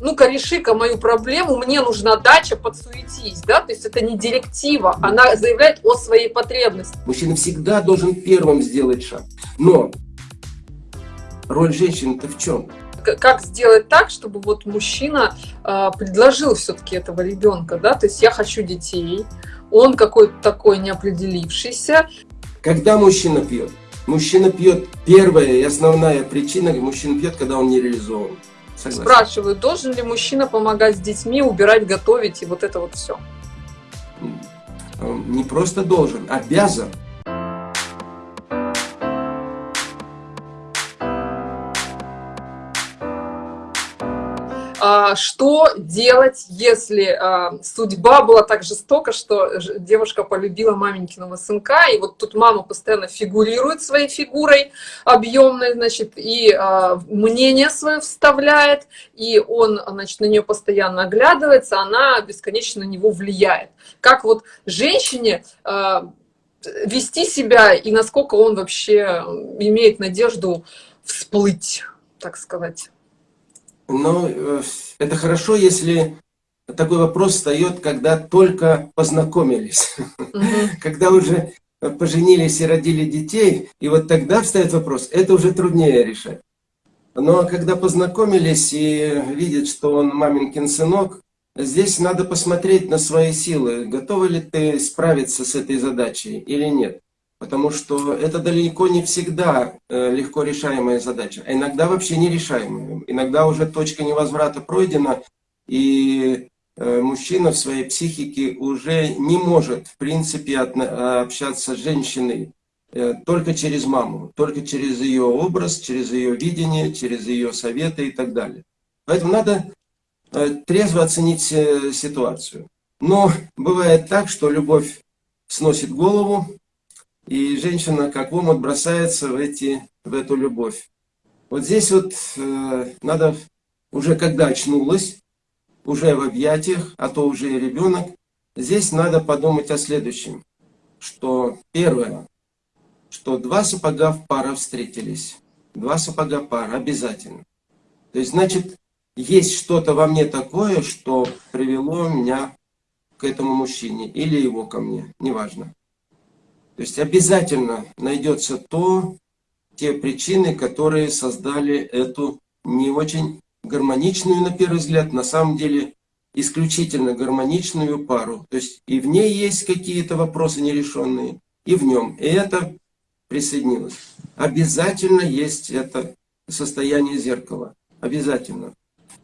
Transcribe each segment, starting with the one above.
ну-ка реши-ка мою проблему, мне нужна дача, подсуетись, да, то есть это не директива, она заявляет о своей потребности. Мужчина всегда должен первым сделать шаг, но роль женщины-то в чем? Как сделать так, чтобы вот мужчина э, предложил все-таки этого ребенка, да, то есть я хочу детей, он какой-то такой неопределившийся. Когда мужчина пьет? Мужчина пьет, первая и основная причина, мужчина пьет, когда он не реализован. Согласен. Спрашиваю, должен ли мужчина помогать с детьми, убирать, готовить и вот это вот все? Не просто должен, обязан. Что делать, если а, судьба была так жестока, что девушка полюбила маменькиного сынка, и вот тут мама постоянно фигурирует своей фигурой объемной, значит, и а, мнение свое вставляет, и он, значит, на нее постоянно оглядывается, она бесконечно на него влияет. Как вот женщине вести себя и насколько он вообще имеет надежду всплыть, так сказать. Но э, это хорошо, если такой вопрос встает, когда только познакомились, когда уже поженились и родили детей, и вот тогда встает вопрос, это уже труднее решать. Но когда познакомились и видят, что он маменькин сынок, здесь надо посмотреть на свои силы, готовы ли ты справиться с этой задачей или нет. Потому что это далеко не всегда э, легко решаемая задача, а иногда вообще нерешаемая. Иногда уже точка невозврата пройдена, и э, мужчина в своей психике уже не может, в принципе, общаться с женщиной э, только через маму, только через ее образ, через ее видение, через ее советы и так далее. Поэтому надо трезво оценить ситуацию. Но бывает так, что любовь сносит голову, и женщина как омут бросается в, эти, в эту любовь. Вот здесь вот э, надо, уже когда очнулась, уже в объятиях, а то уже и ребенок, здесь надо подумать о следующем. Что первое, что два сапога в пара встретились. Два сапога пара обязательно. То есть, значит, есть что-то во мне такое, что привело меня к этому мужчине или его ко мне, неважно. То есть обязательно найдется то, те причины, которые создали эту не очень гармоничную, на первый взгляд, на самом деле исключительно гармоничную пару. То есть и в ней есть какие-то вопросы нерешенные, и в нем. И это присоединилось. Обязательно есть это состояние зеркала. Обязательно.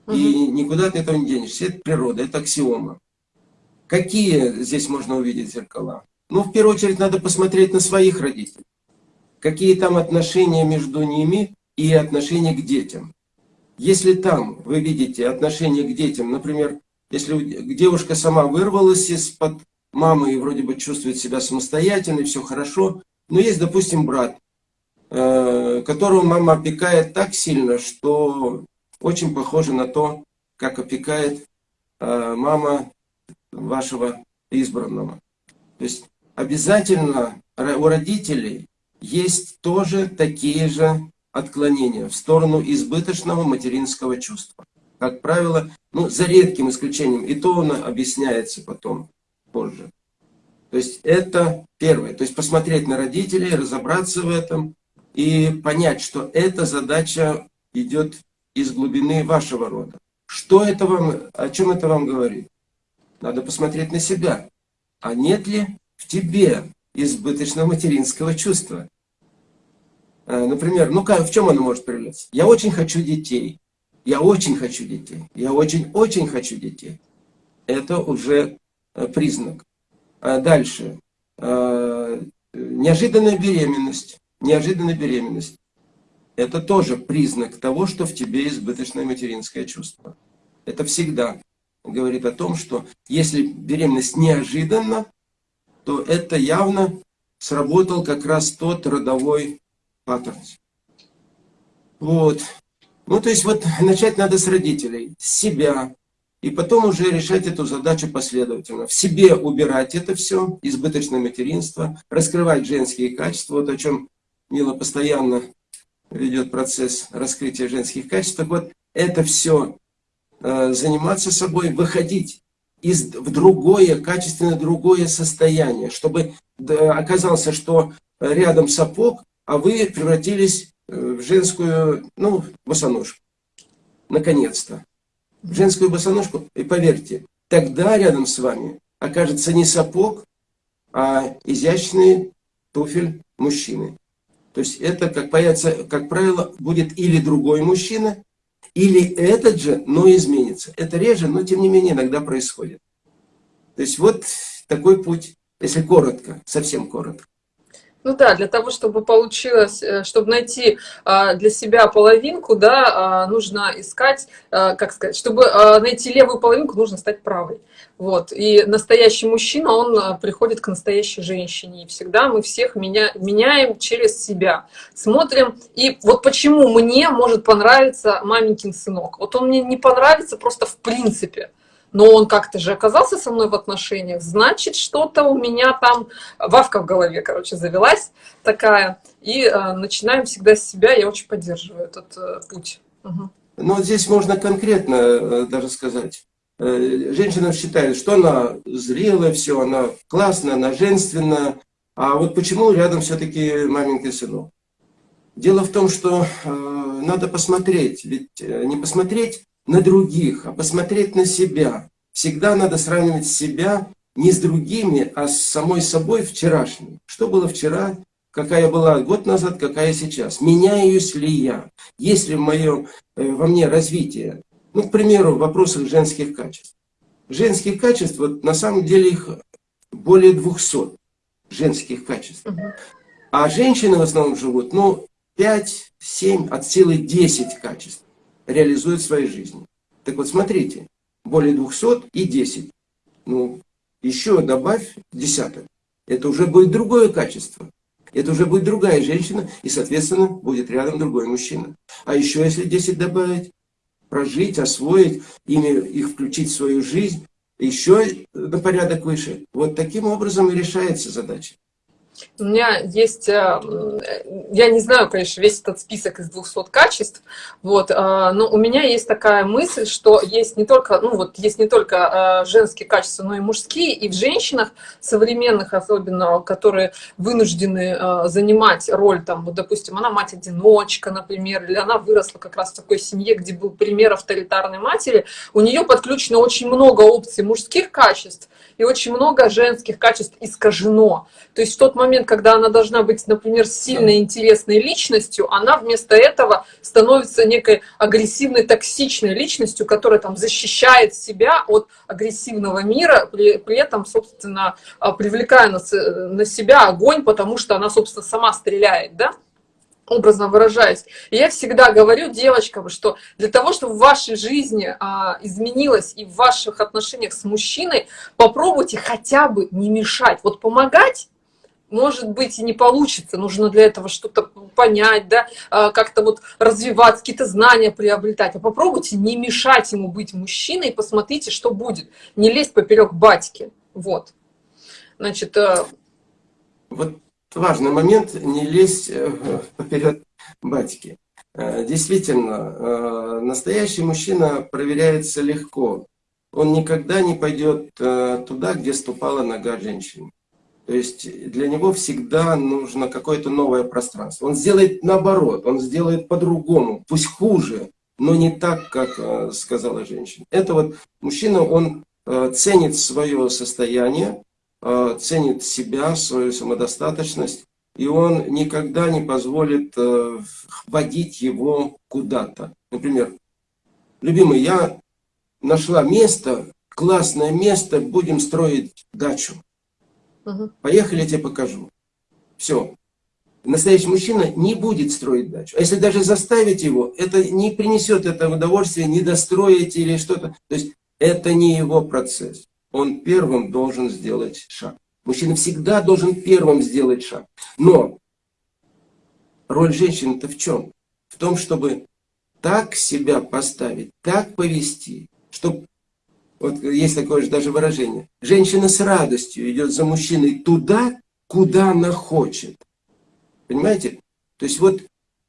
Угу. И никуда от этого не денешься. Это природа, это аксиома. Какие здесь можно увидеть зеркала? Ну, в первую очередь, надо посмотреть на своих родителей. Какие там отношения между ними и отношения к детям. Если там вы видите отношения к детям, например, если девушка сама вырвалась из-под мамы и вроде бы чувствует себя самостоятельной, все хорошо, но есть, допустим, брат, э, которого мама опекает так сильно, что очень похоже на то, как опекает э, мама вашего избранного. То есть обязательно у родителей есть тоже такие же отклонения в сторону избыточного материнского чувства. Как правило, ну, за редким исключением, и то оно объясняется потом, позже. То есть это первое. То есть посмотреть на родителей, разобраться в этом и понять, что эта задача идет из глубины вашего рода. Что это вам, о чем это вам говорит? Надо посмотреть на себя. А нет ли в тебе избыточного материнского чувства. Э, например, ну как, в чем оно может проявляться? Я очень хочу детей. Я очень хочу детей. Я очень-очень хочу детей. Это уже э, признак. А дальше. Э, неожиданная беременность. Неожиданная беременность. Это тоже признак того, что в тебе избыточное материнское чувство. Это всегда говорит о том, что если беременность неожиданна, то это явно сработал как раз тот родовой паттерн. Вот. Ну, то есть вот начать надо с родителей, с себя, и потом уже решать эту задачу последовательно. В себе убирать это все, избыточное материнство, раскрывать женские качества, вот о чем Мила постоянно ведет процесс раскрытия женских качеств. Так вот, это все э, заниматься собой, выходить из, в другое, качественно другое состояние, чтобы оказался, что рядом сапог, а вы превратились э, в женскую, ну, босоножку. Наконец-то. В женскую босоножку. И поверьте, тогда рядом с вами окажется не сапог, а изящный туфель мужчины. То есть это, как, появится, как правило, будет или другой мужчина, или этот же, но изменится. Это реже, но тем не менее иногда происходит. То есть вот такой путь, если коротко, совсем коротко. Ну да, для того, чтобы получилось, э, чтобы найти а, для себя половинку, да, а, нужно искать, а, как сказать, чтобы найти левую половинку, нужно стать правой. Вот. И настоящий мужчина, он приходит к настоящей женщине. И всегда мы всех меня, меняем через себя. Смотрим. И вот почему мне может понравиться маменькин сынок. Вот он мне не понравится просто в принципе но он как-то же оказался со мной в отношениях, значит, что-то у меня там, вавка в голове, короче, завелась такая, и э, начинаем всегда с себя, я очень поддерживаю этот э, путь. Угу. Ну, здесь можно конкретно э, даже сказать. Э, женщина считает, что она зрелая, все, она классная, она женственная, а вот почему рядом все-таки маменький сынок? Дело в том, что э, надо посмотреть, ведь э, не посмотреть на других, а посмотреть на себя. Всегда надо сравнивать себя не с другими, а с самой собой вчерашней. Что было вчера, какая была год назад, какая сейчас. Меняюсь ли я? Есть ли в моем, э, во мне развитие? Ну, к примеру, в вопросах женских качеств. Женских качеств, вот на самом деле их более 200 женских качеств. А женщины в основном живут, ну, 5, 7, от силы 10 качеств реализует в своей жизни. Так вот, смотрите, более 200 и 10. Ну, еще добавь десяток. Это уже будет другое качество. Это уже будет другая женщина, и, соответственно, будет рядом другой мужчина. А еще, если 10 добавить, прожить, освоить, ими, их включить в свою жизнь, еще на порядок выше. Вот таким образом и решается задача. У меня есть, э, я не знаю, конечно, весь этот список из 200 качеств, вот, э, но у меня есть такая мысль, что есть не только, ну вот, есть не только э, женские качества, но и мужские, и в женщинах современных, особенно, которые вынуждены занимать роль, там, вот, допустим, она мать-одиночка, например, или она выросла как раз в такой семье, где был пример авторитарной матери, у нее подключено очень много опций мужских качеств, и очень много женских качеств искажено. То есть в тот момент, когда она должна быть, например, сильной, интересной личностью, она вместо этого становится некой агрессивной, токсичной личностью, которая там защищает себя от агрессивного мира, при, при этом, собственно, а, привлекая на, на себя огонь, потому что она, собственно, сама стреляет, да? Образно выражаясь. И я всегда говорю девочкам, что для того, чтобы в вашей жизни а, изменилось и в ваших отношениях с мужчиной, попробуйте хотя бы не мешать. Вот помогать может быть, и не получится. Нужно для этого что-то понять, да, а, как-то вот развиваться, какие-то знания приобретать. А попробуйте не мешать ему быть мужчиной, и посмотрите, что будет. Не лезть поперек батьки. Вот. Значит, э, вот важный момент, не лезть э, поперед батьки. Э, действительно, э, настоящий мужчина проверяется легко. Он никогда не пойдет туда, где ступала нога женщины. То есть для него всегда нужно какое-то новое пространство. Он сделает наоборот, он сделает по-другому, пусть хуже, но не так, как сказала женщина. Это вот мужчина, он ценит свое состояние, ценит себя, свою самодостаточность, и он никогда не позволит э, водить его куда-то. Например, любимый, я нашла место, классное место, будем строить дачу. Поехали, я тебе покажу. Все. Настоящий мужчина не будет строить дачу. А если даже заставить его, это не принесет этого удовольствия, не достроить или что-то. То есть это не его процесс он первым должен сделать шаг. Мужчина всегда должен первым сделать шаг. Но роль женщины-то в чем? В том, чтобы так себя поставить, так повести, чтобы, вот есть такое же даже выражение, женщина с радостью идет за мужчиной туда, куда она хочет. Понимаете? То есть вот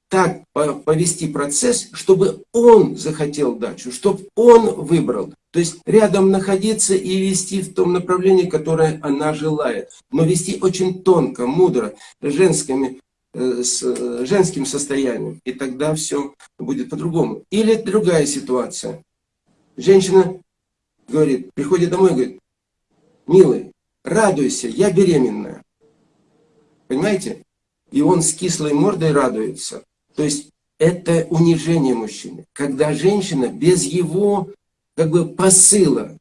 так повести процесс, чтобы он захотел дачу, чтобы он выбрал. То есть рядом находиться и вести в том направлении, которое она желает. Но вести очень тонко, мудро, женскими, э, с женским состоянием. И тогда все будет по-другому. Или другая ситуация. Женщина говорит, приходит домой и говорит, милый, радуйся, я беременная. Понимаете? И он с кислой мордой радуется. То есть это унижение мужчины. Когда женщина без его как бы посыла,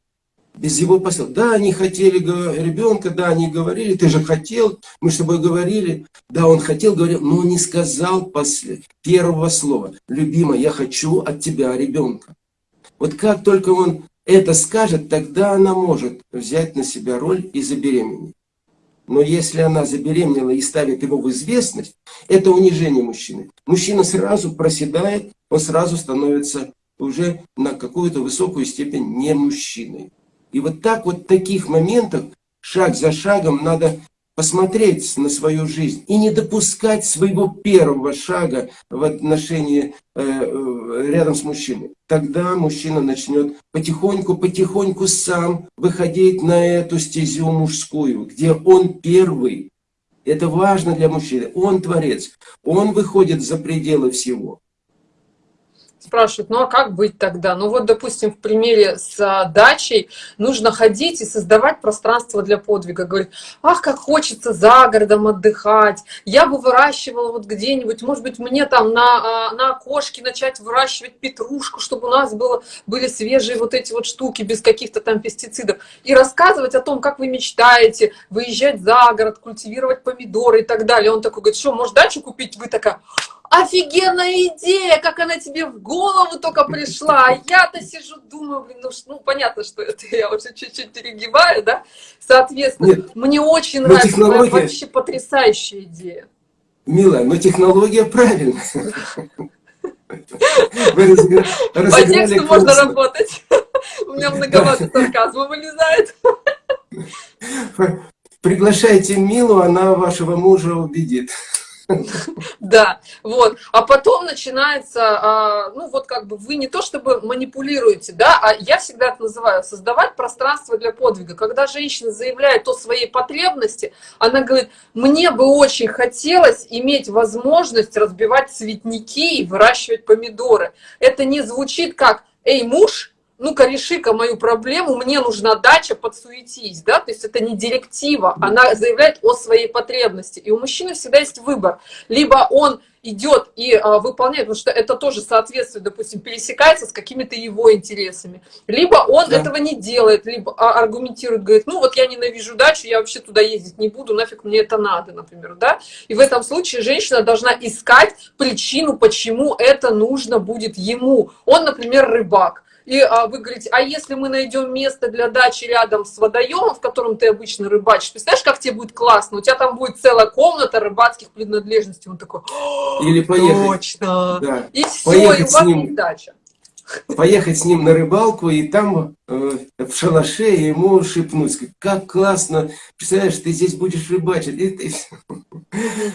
без его посыла. Да, они хотели ребенка, да, они говорили, ты же хотел, мы с тобой говорили. Да, он хотел, говорил, но не сказал после первого слова. Любимая, я хочу от тебя ребенка. Вот как только он это скажет, тогда она может взять на себя роль и забеременеть. Но если она забеременела и ставит его в известность, это унижение мужчины. Мужчина сразу проседает, он сразу становится уже на какую-то высокую степень не мужчиной. И вот так вот в таких моментах, шаг за шагом, надо посмотреть на свою жизнь и не допускать своего первого шага в отношении э, э, рядом с мужчиной. Тогда мужчина начнет потихоньку-потихоньку сам выходить на эту стезю мужскую, где он первый. Это важно для мужчины. Он творец. Он выходит за пределы всего спрашивают, ну а как быть тогда? Ну вот, допустим, в примере с а, дачей нужно ходить и создавать пространство для подвига. Говорит, ах, как хочется за городом отдыхать, я бы выращивала вот где-нибудь, может быть, мне там на, а, на окошке начать выращивать петрушку, чтобы у нас было, были свежие вот эти вот штуки без каких-то там пестицидов. И рассказывать о том, как вы мечтаете выезжать за город, культивировать помидоры и так далее. Он такой говорит, что, может дачу купить? Вы такая, офигенная идея, как она тебе в голову только пришла. А я-то сижу, думаю, блин, ну, ну понятно, что это я уже чуть-чуть перегибаю, да? Соответственно, Нет, мне очень нравится, технология... вообще потрясающая идея. Милая, но технология правильная. По тексту можно работать. У меня многовато сарказма вылезает. Приглашайте Милу, она вашего мужа убедит. Да, вот. А потом начинается, а, ну вот как бы вы не то чтобы манипулируете, да, а я всегда это называю создавать пространство для подвига. Когда женщина заявляет о своей потребности, она говорит, мне бы очень хотелось иметь возможность разбивать цветники и выращивать помидоры. Это не звучит как, эй, муж, ну-ка реши-ка мою проблему, мне нужна дача, подсуетись, да, то есть это не директива, она заявляет о своей потребности, и у мужчины всегда есть выбор, либо он идет и а, выполняет, потому что это тоже соответствует, допустим, пересекается с какими-то его интересами, либо он да. этого не делает, либо а, аргументирует, говорит, ну вот я ненавижу дачу, я вообще туда ездить не буду, нафиг мне это надо, например, да, и в этом случае женщина должна искать причину, почему это нужно будет ему, он, например, рыбак, и а, вы говорите, а если мы найдем место для дачи рядом с водоемом, в котором ты обычно рыбачишь, представляешь, как тебе будет классно? У тебя там будет целая комната рыбацких принадлежностей. Он такой, или поехать. Точно. Да. И все, поехать и у вас ним, дача. Поехать с ним на рыбалку и там э, в шалаше ему шепнуть, как классно, представляешь, ты здесь будешь рыбачить. И ты...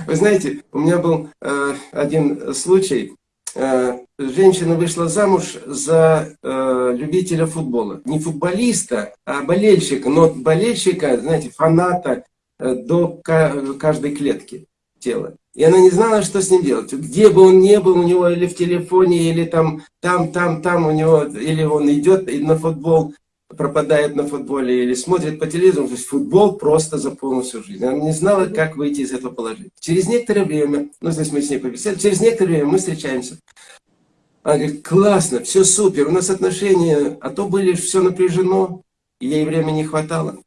Вы знаете, у меня был э, один случай, Э, женщина вышла замуж за э, любителя футбола. Не футболиста, а болельщика. Но болельщика, знаете, фаната э, до каждой клетки тела. И она не знала, что с ним делать. Где бы он ни был, у него или в телефоне, или там, там, там, там у него, или он идет на футбол, пропадает на футболе или смотрит по телевизору, то есть футбол просто заполнил всю жизнь. Она не знала, как выйти из этого положения. Через некоторое время, ну здесь мы с ней побеседовали, через некоторое время мы встречаемся. Она говорит, классно, все супер, у нас отношения, а то были все напряжено, и ей времени не хватало.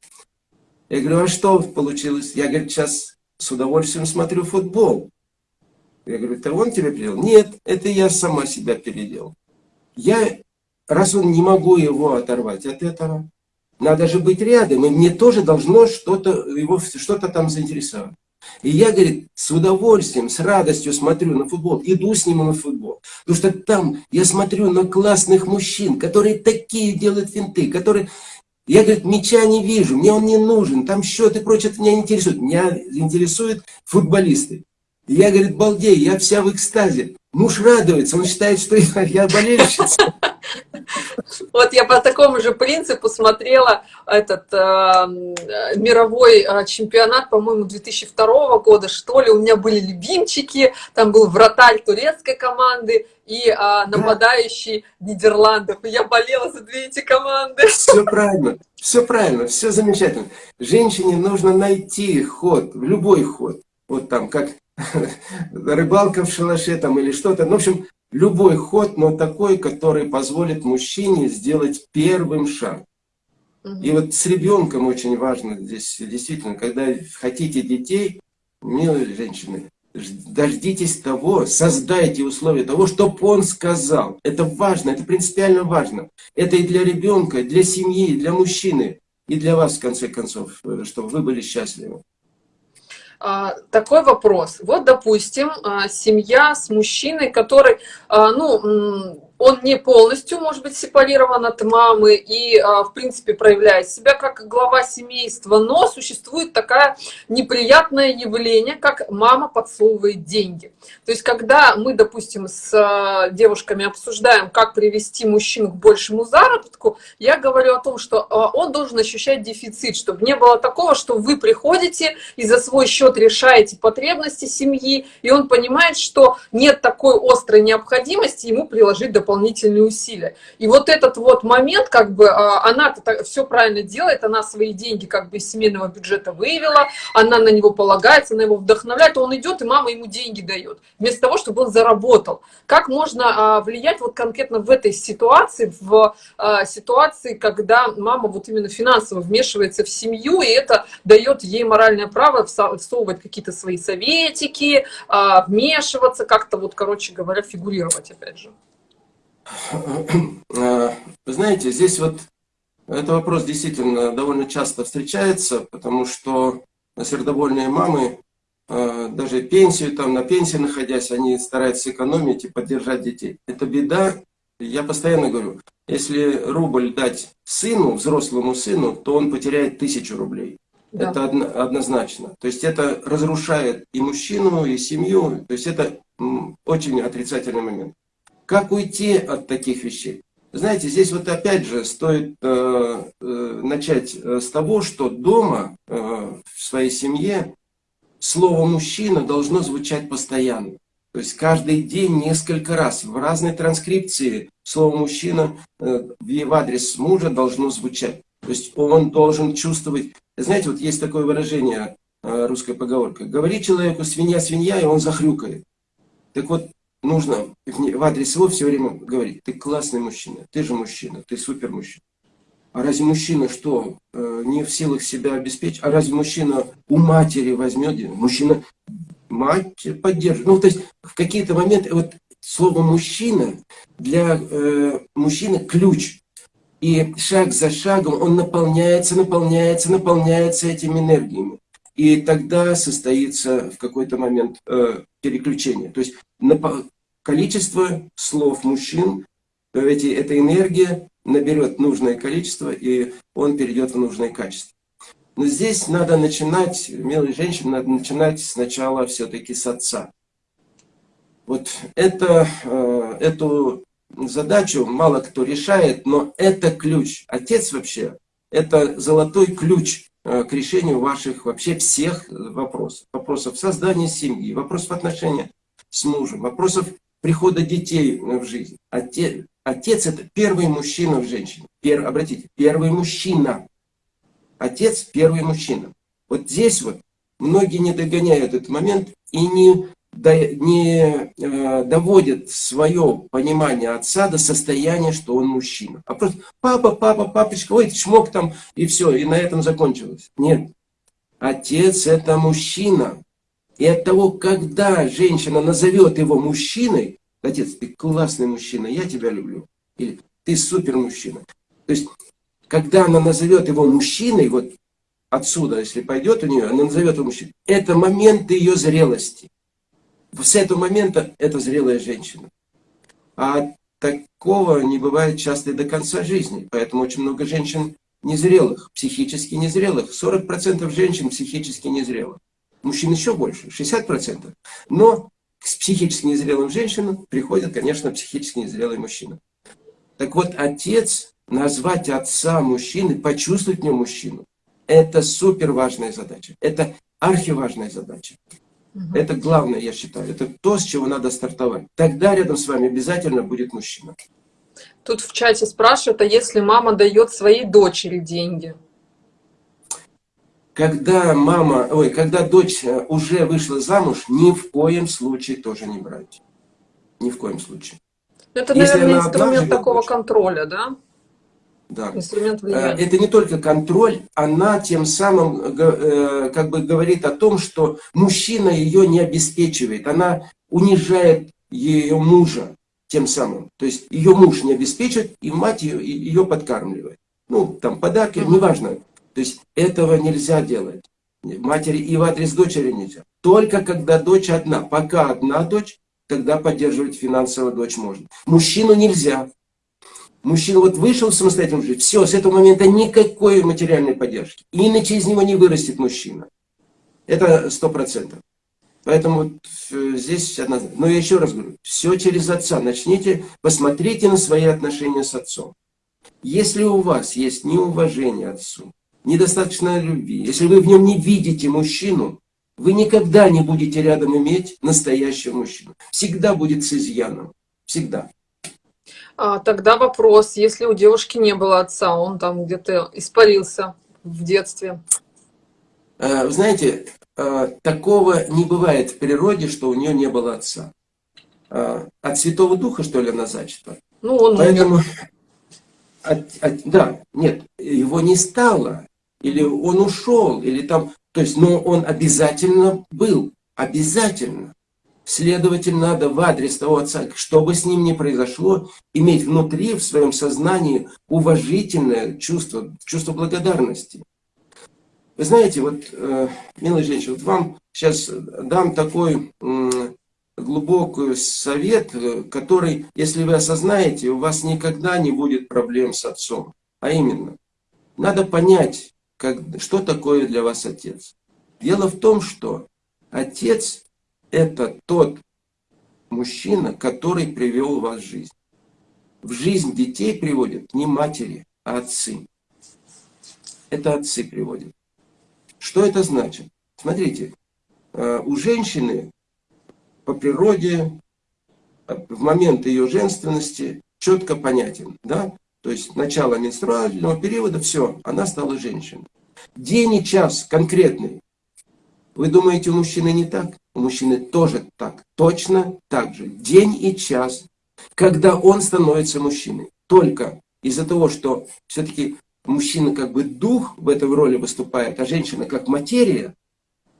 Я говорю, а что получилось? Я, говорю, сейчас с удовольствием смотрю футбол. Я говорю, это он тебя переделал? Нет, это я сама себя переделал. Я раз он не могу его оторвать от этого, надо же быть рядом, и мне тоже должно что-то его что-то там заинтересовать. И я, говорит, с удовольствием, с радостью смотрю на футбол, иду с ним на футбол. Потому что там я смотрю на классных мужчин, которые такие делают финты, которые... Я, говорит, мяча не вижу, мне он не нужен, там счет и прочее, меня не интересует. Меня интересуют футболисты. И я, говорит, балдею, я вся в экстазе. Муж радуется, он считает, что я, я болельщица. Вот я по такому же принципу смотрела этот э, мировой э, чемпионат, по-моему, 2002 года, что ли. У меня были любимчики, там был вратарь турецкой команды и э, нападающий да. Нидерландов. И я болела за две эти команды. Все правильно, все правильно, все замечательно. Женщине нужно найти ход, любой ход. Вот там, как рыбалка в шалаше там или что-то. Ну, в общем, любой ход, но такой, который позволит мужчине сделать первым шаг. И вот с ребенком очень важно здесь, действительно, когда хотите детей, милые женщины, дождитесь того, создайте условия того, чтобы он сказал. Это важно, это принципиально важно. Это и для ребенка, и для семьи, и для мужчины, и для вас, в конце концов, э, чтобы вы были счастливы. А, такой вопрос. Вот, допустим, а, семья с мужчиной, который, а, ну, он не полностью может быть сепарирован от мамы и, а, в принципе, проявляет себя как глава семейства, но существует такое неприятное явление, как мама подсовывает деньги. То есть, когда мы, допустим, с а, девушками обсуждаем, как привести мужчину к большему заработку, я говорю о том, что а, он должен ощущать дефицит, чтобы не было такого, что вы приходите и за свой счет решаете потребности семьи, и он понимает, что нет такой острой необходимости ему приложить дополнительные дополнительные усилия. И вот этот вот момент, как бы, а, она все правильно делает, она свои деньги как бы из семейного бюджета выявила, она на него полагается, она его вдохновляет, он идет, и мама ему деньги дает, вместо того, чтобы он заработал. Как можно а, влиять вот конкретно в этой ситуации, в а, ситуации, когда мама вот именно финансово вмешивается в семью, и это дает ей моральное право всовывать какие-то свои советики, вмешиваться, как-то вот, короче говоря, фигурировать опять же. Вы знаете, здесь вот этот вопрос действительно довольно часто встречается, потому что сердобольные мамы, э, даже пенсию, там на пенсии находясь, они стараются экономить и поддержать детей. Это беда. Я постоянно говорю, если рубль дать сыну, взрослому сыну, то он потеряет тысячу рублей. Да. Это однозначно. То есть это разрушает и мужчину, и семью. То есть это очень отрицательный момент. Как уйти от таких вещей? Знаете, здесь вот опять же стоит э, э, начать э, с того, что дома, э, в своей семье, слово «мужчина» должно звучать постоянно. То есть каждый день несколько раз в разной транскрипции слово «мужчина» э, в адрес мужа должно звучать. То есть он должен чувствовать... Знаете, вот есть такое выражение, э, русская поговорка. Говори человеку «свинья, свинья», и он захрюкает. Так вот, нужно в адрес его все время говорить, ты классный мужчина, ты же мужчина, ты супер мужчина. А разве мужчина что, э, не в силах себя обеспечить? А разве мужчина у матери возьмет? Мужчина мать поддержит. Ну, то есть в какие-то моменты вот слово «мужчина» для э, мужчины ключ. И шаг за шагом он наполняется, наполняется, наполняется этими энергиями. И тогда состоится в какой-то момент э, переключение. То есть количество слов мужчин, эти, эта энергия наберет нужное количество, и он перейдет в нужное качество. Но здесь надо начинать, милые женщины, надо начинать сначала все-таки с отца. Вот это, э, эту задачу мало кто решает, но это ключ. Отец вообще, это золотой ключ э, к решению ваших вообще всех вопросов. Вопросов создания семьи, вопросов отношения с мужем, вопросов прихода детей в жизнь. Отец, отец это первый мужчина в женщине. Пер, обратите, первый мужчина. Отец первый мужчина. Вот здесь вот многие не догоняют этот момент и не, не э, доводят свое понимание отца до состояния, что он мужчина. А просто папа, папа, папочка, ой, чмок там, и все, и на этом закончилось. Нет. Отец это мужчина. И от того, когда женщина назовет его мужчиной, отец, ты классный мужчина, я тебя люблю. Или ты супер мужчина. То есть, когда она назовет его мужчиной, вот отсюда, если пойдет у нее, она назовет его мужчиной, это момент ее зрелости. С этого момента это зрелая женщина. А такого не бывает часто и до конца жизни. Поэтому очень много женщин незрелых, психически незрелых. 40% женщин психически незрелых. Мужчин еще больше, 60%. Но к психически незрелым женщинам приходят, конечно, психически незрелые мужчины. Так вот, отец, назвать отца мужчины, почувствовать в нем мужчину, это супер важная задача. Это архиважная задача. Угу. Это главное, я считаю. Это то, с чего надо стартовать. Тогда рядом с вами обязательно будет мужчина. Тут в чате спрашивают, а если мама дает своей дочери деньги? Когда мама, ой, когда дочь э, уже вышла замуж, ни в коем случае тоже не брать. Ни в коем случае. Это, Если наверное, инструмент такого дочь, контроля, да? Да. Инструмент влияния. Э, это не только контроль, она тем самым э, как бы говорит о том, что мужчина ее не обеспечивает, она унижает ее мужа тем самым. То есть ее муж не обеспечит, и мать ее, ее подкармливает. Ну, там подарки, угу. неважно. То есть этого нельзя делать. Матери и в адрес дочери нельзя. Только когда дочь одна. Пока одна дочь, тогда поддерживать финансово дочь можно. Мужчину нельзя. Мужчина вот вышел самостоятельно жить, все, с этого момента никакой материальной поддержки. Иначе из него не вырастет мужчина. Это сто процентов. Поэтому вот э, здесь однозначно. Но я еще раз говорю, все через отца. Начните, посмотрите на свои отношения с отцом. Если у вас есть неуважение отцу, недостаточно любви, если вы в нем не видите мужчину, вы никогда не будете рядом иметь настоящего мужчину. Всегда будет с изъяном. Всегда. А, тогда вопрос, если у девушки не было отца, он там где-то испарился в детстве. А, знаете, а, такого не бывает в природе, что у нее не было отца. А, от Святого Духа, что ли, она зачата? Ну, он Поэтому, от, от, да, нет, его не стало, или он ушел, или там, то есть, но он обязательно был, обязательно. Следовательно, надо в адрес того отца, что бы с ним ни произошло, иметь внутри, в своем сознании уважительное чувство, чувство благодарности. Вы знаете, вот, э, милая женщина, вот вам сейчас дам такой э, глубокий совет, который, если вы осознаете, у вас никогда не будет проблем с отцом. А именно, надо понять, как, что такое для вас отец. Дело в том, что отец это тот мужчина, который привел вас в жизнь. В жизнь детей приводят не матери, а отцы. Это отцы приводят. Что это значит? Смотрите, э, у женщины по природе в момент ее женственности четко понятен. Да? То есть начало менструального периода, все, она стала женщиной. День и час конкретный. Вы думаете, у мужчины не так? у мужчины тоже так, точно так же, день и час, когда он становится мужчиной. Только из-за того, что все-таки мужчина как бы дух в этой роли выступает, а женщина как материя,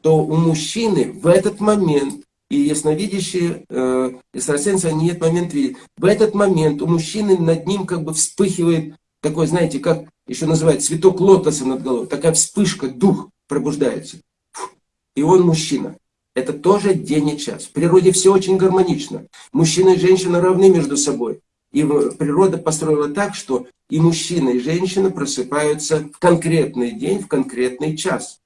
то у мужчины в этот момент, и ясновидящие э, экстрасенсы, они этот момент видят, в этот момент у мужчины над ним как бы вспыхивает такой, знаете, как еще называют цветок лотоса над головой, такая вспышка, дух пробуждается. И он мужчина. Это тоже день и час. В природе все очень гармонично. Мужчина и женщина равны между собой. И природа построила так, что и мужчина, и женщина просыпаются в конкретный день, в конкретный час.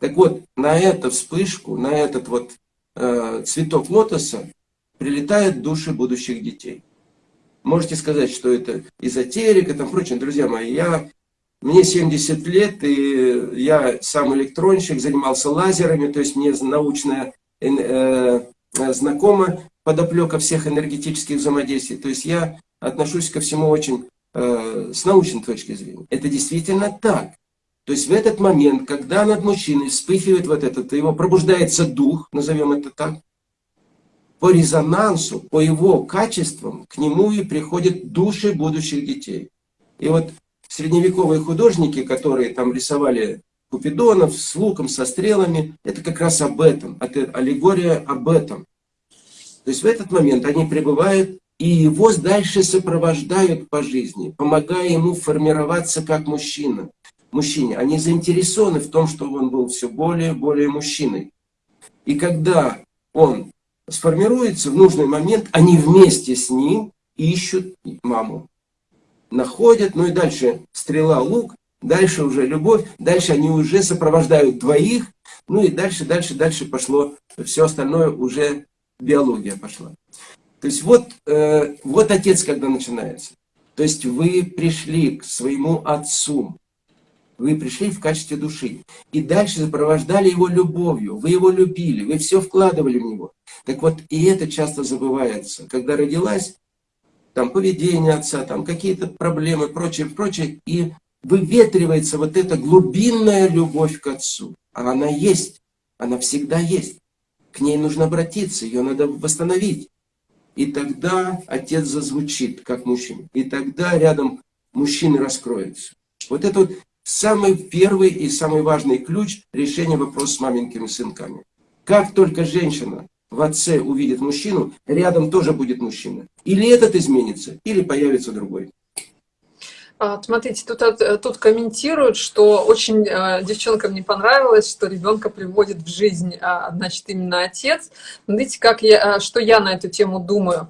Так вот, на эту вспышку, на этот вот э, цветок лотоса прилетают души будущих детей. Можете сказать, что это эзотерика, там прочее. Друзья мои, я мне 70 лет, и я сам электронщик, занимался лазерами, то есть мне научная э, э, знакома подоплека всех энергетических взаимодействий. То есть я отношусь ко всему очень э, с научной точки зрения. Это действительно так. То есть в этот момент, когда над мужчиной вспыхивает вот этот, его пробуждается дух, назовем это так, по резонансу, по его качествам, к нему и приходят души будущих детей. И вот средневековые художники, которые там рисовали купидонов с луком, со стрелами, это как раз об этом, это аллегория об этом. То есть в этот момент они пребывают и его дальше сопровождают по жизни, помогая ему формироваться как мужчина. Мужчине. Они заинтересованы в том, чтобы он был все более и более мужчиной. И когда он сформируется в нужный момент, они вместе с ним ищут маму находят, ну и дальше стрела, лук, дальше уже любовь, дальше они уже сопровождают двоих, Ну и дальше, дальше, дальше пошло, все остальное уже биология пошла. То есть вот, э, вот отец, когда начинается. То есть вы пришли к своему отцу, вы пришли в качестве души. И дальше сопровождали его любовью. Вы его любили, вы все вкладывали в него. Так вот, и это часто забывается. Когда родилась, там поведение отца, там какие-то проблемы, прочее, прочее, и выветривается вот эта глубинная любовь к отцу. А она есть, она всегда есть. К ней нужно обратиться, ее надо восстановить. И тогда отец зазвучит, как мужчина. И тогда рядом мужчины раскроется. Вот это вот самый первый и самый важный ключ решения вопроса с маменькими сынками. Как только женщина в отце увидит мужчину, рядом тоже будет мужчина. Или этот изменится, или появится другой. А, смотрите, тут, э, тут комментируют, что очень э, девчонкам не понравилось, что ребенка приводит в жизнь, э, значит, именно отец. Смотрите, как я, э, что я на эту тему думаю.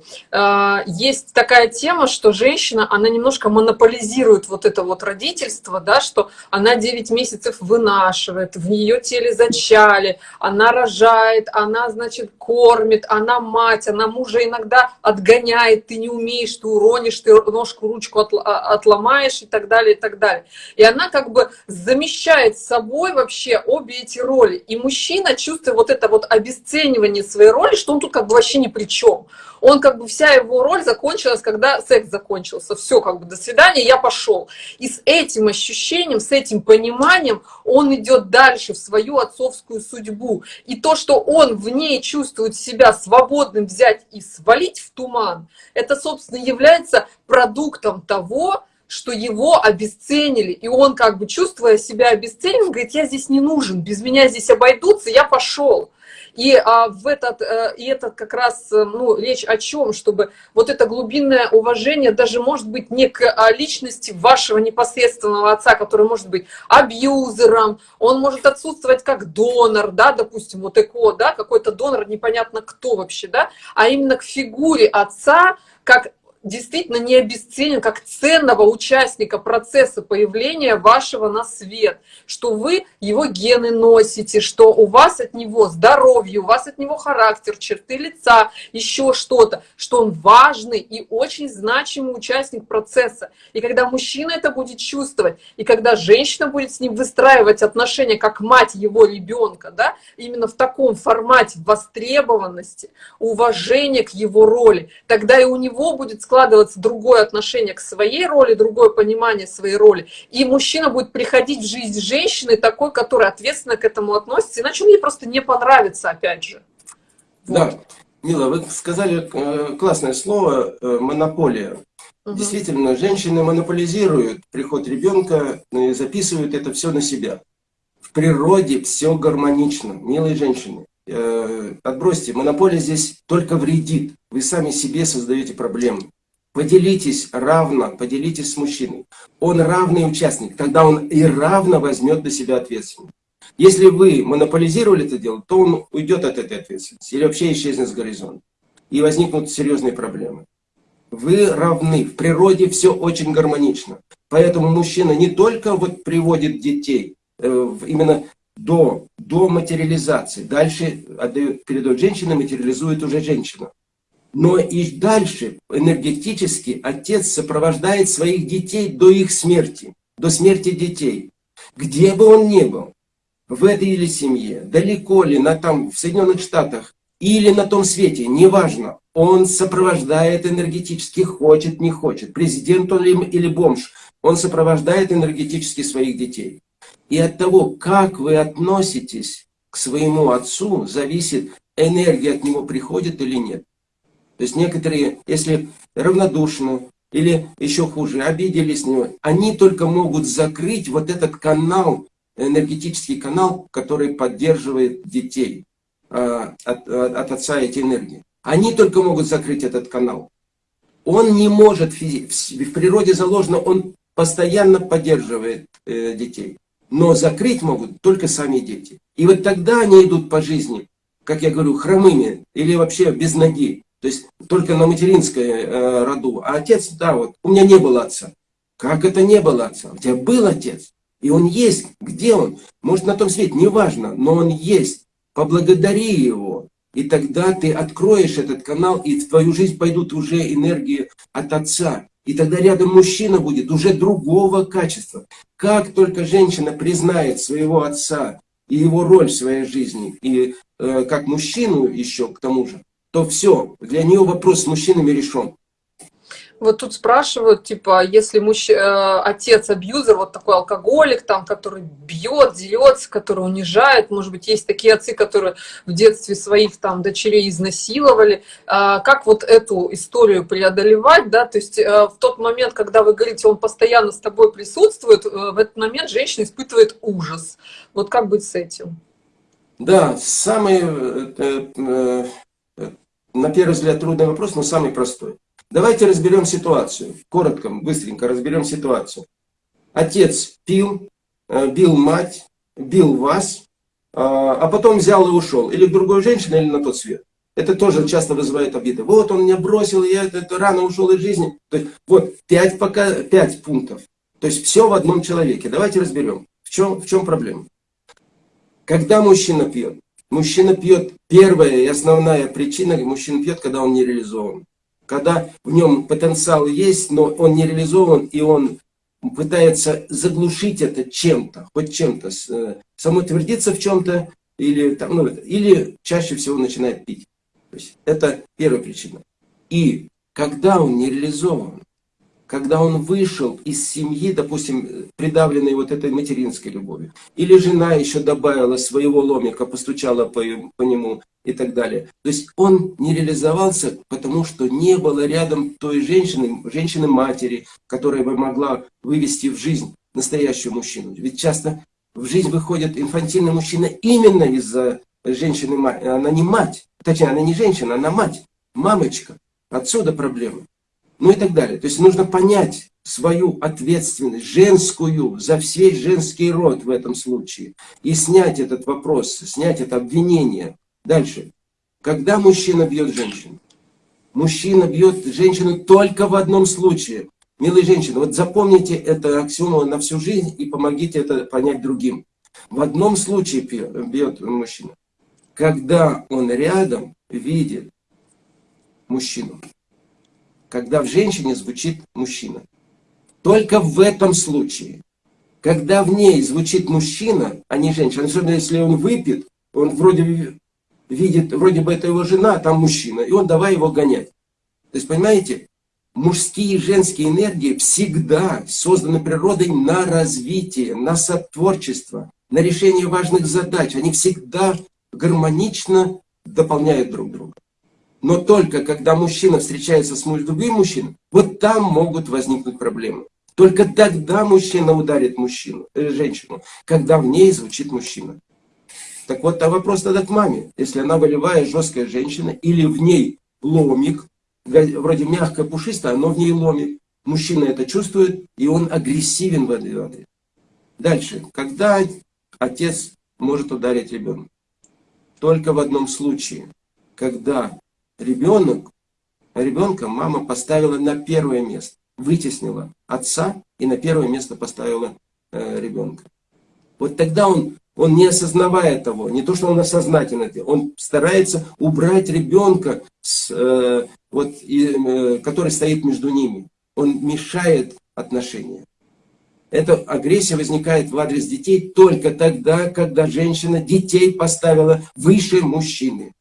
Есть такая тема, что женщина, она немножко монополизирует вот это вот родительство, да, что она 9 месяцев вынашивает, в нее теле зачали, она рожает, она, значит, кормит, она мать, она мужа иногда отгоняет, ты не умеешь, ты уронишь, ты ножку, ручку а, отломаешь, понимаешь, и так далее, и так далее. И она как бы замещает собой вообще обе эти роли. И мужчина, чувствует вот это вот обесценивание своей роли, что он тут как бы вообще ни при чем. Он как бы, вся его роль закончилась, когда секс закончился. Все, как бы, до свидания, я пошел. И с этим ощущением, с этим пониманием он идет дальше в свою отцовскую судьбу. И то, что он в ней чувствует себя свободным взять и свалить в туман, это, собственно, является продуктом того, что его обесценили, и он как бы чувствуя себя обесцененным, говорит, я здесь не нужен, без меня здесь обойдутся, я пошел. И а, в этот, а, и этот как раз, э, ну, речь о чем, чтобы вот это глубинное уважение даже может быть не к а, личности вашего непосредственного отца, который может быть абьюзером, он может отсутствовать как донор, да, допустим, вот ЭКО, да, какой-то донор, непонятно кто вообще, да, а именно к фигуре отца, как действительно не обесценен как ценного участника процесса появления вашего на свет, что вы его гены носите, что у вас от него здоровье, у вас от него характер, черты лица, еще что-то, что он важный и очень значимый участник процесса. И когда мужчина это будет чувствовать, и когда женщина будет с ним выстраивать отношения как мать его ребенка, да, именно в таком формате востребованности, уважения к его роли, тогда и у него будет складываться другое отношение к своей роли, другое понимание своей роли. И мужчина будет приходить в жизнь женщины такой, которая ответственно к этому относится, иначе мне просто не понравится, опять же. Вот. Да, Мила, вы сказали э, классное слово э, «монополия». Угу. Действительно, женщины монополизируют приход ребенка и записывают это все на себя. В природе все гармонично, милые женщины. Э, отбросьте, монополия здесь только вредит. Вы сами себе создаете проблемы. Поделитесь равно, поделитесь с мужчиной. Он равный участник, тогда он и равно возьмет на себя ответственность. Если вы монополизировали это дело, то он уйдет от этой ответственности или вообще исчезнет с горизонта. И возникнут серьезные проблемы. Вы равны. В природе все очень гармонично. Поэтому мужчина не только вот приводит детей э, именно до, до материализации. Дальше отдает, передает женщине, материализует уже женщина. Но и дальше энергетически отец сопровождает своих детей до их смерти, до смерти детей. Где бы он ни был, в этой или семье, далеко ли, на там, в Соединенных Штатах, или на том свете, неважно, он сопровождает энергетически, хочет, не хочет, президент он или бомж, он сопровождает энергетически своих детей. И от того, как вы относитесь к своему отцу, зависит, энергия от него приходит или нет. То есть некоторые, если равнодушны или еще хуже, обиделись с него, они только могут закрыть вот этот канал, энергетический канал, который поддерживает детей э, от, от отца эти энергии. Они только могут закрыть этот канал. Он не может, в природе заложено, он постоянно поддерживает э, детей. Но закрыть могут только сами дети. И вот тогда они идут по жизни, как я говорю, хромыми или вообще без ноги. То есть только на материнской э, роду. А отец, да, вот, у меня не было отца. Как это не было отца? У тебя был отец. И он есть. Где он? Может на том свете, неважно, но он есть. Поблагодари его. И тогда ты откроешь этот канал, и в твою жизнь пойдут уже энергии от Отца. И тогда рядом мужчина будет уже другого качества. Как только женщина признает своего отца и его роль в своей жизни, и э, как мужчину еще к тому же, то все, для нее вопрос с мужчинами решен. Вот тут спрашивают, типа, если муж, э, отец абьюзер, вот такой алкоголик, там, который бьет, дерется, который унижает, может быть, есть такие отцы, которые в детстве своих там дочерей изнасиловали, э, как вот эту историю преодолевать, да, то есть э, в тот момент, когда вы говорите, он постоянно с тобой присутствует, э, в этот момент женщина испытывает ужас. Вот как быть с этим? Да, самый, на первый взгляд, трудный вопрос, но самый простой. Давайте разберем ситуацию. Коротко, быстренько разберем ситуацию. Отец пил, э, бил мать, бил вас, а, а потом взял и ушел. Или к другой женщине, или на тот свет. Это тоже часто вызывает обиды. Вот он меня бросил, я это, это рано ушел из жизни. То есть, вот пять, пока, пять пунктов. То есть все в одном человеке. Давайте разберем, в чем, в чем проблема. Когда мужчина пьет? Мужчина пьет, первая и основная причина, мужчина пьет, когда он не реализован когда в нем потенциал есть, но он не реализован, и он пытается заглушить это чем-то, хоть чем-то, э, самоутвердиться в чем-то, или, там, ну, или чаще всего начинает пить. То есть это первая причина. И когда он не реализован, когда он вышел из семьи, допустим, придавленной вот этой материнской любовью, или жена еще добавила своего ломика, постучала по, по нему и так далее. То есть он не реализовался, потому что не было рядом той женщины, женщины-матери, которая бы могла вывести в жизнь настоящую мужчину. Ведь часто в жизнь выходит инфантильный мужчина именно из-за женщины, она не мать, точнее, она не женщина, она мать, мамочка. Отсюда проблема ну и так далее. То есть нужно понять свою ответственность, женскую, за весь женский род в этом случае. И снять этот вопрос, снять это обвинение. Дальше. Когда мужчина бьет женщину? Мужчина бьет женщину только в одном случае. Милые женщины, вот запомните это аксиому на всю жизнь и помогите это понять другим. В одном случае бьет мужчина. Когда он рядом видит мужчину когда в женщине звучит мужчина. Только в этом случае. Когда в ней звучит мужчина, а не женщина, особенно если он выпит, он вроде видит, вроде бы это его жена, а там мужчина, и он давай его гонять. То есть, понимаете, мужские и женские энергии всегда созданы природой на развитие, на сотворчество, на решение важных задач. Они всегда гармонично дополняют друг друга. Но только когда мужчина встречается с другим мужчиной, вот там могут возникнуть проблемы. Только тогда мужчина ударит мужчину, э, женщину, когда в ней звучит мужчина. Так вот, а вопрос тогда к маме. Если она волевая, жесткая женщина, или в ней ломик, вроде мягкая, пушистая, но в ней ломик, мужчина это чувствует, и он агрессивен в этой Дальше. Когда отец может ударить ребенка? Только в одном случае. Когда ребенок, ребенка мама поставила на первое место, вытеснила отца и на первое место поставила э, ребенка. Вот тогда он, он не осознавая того, не то, что он осознательно, он старается убрать ребенка, с, э, вот, и, э, который стоит между ними. Он мешает отношениям. Эта агрессия возникает в адрес детей только тогда, когда женщина детей поставила выше мужчины.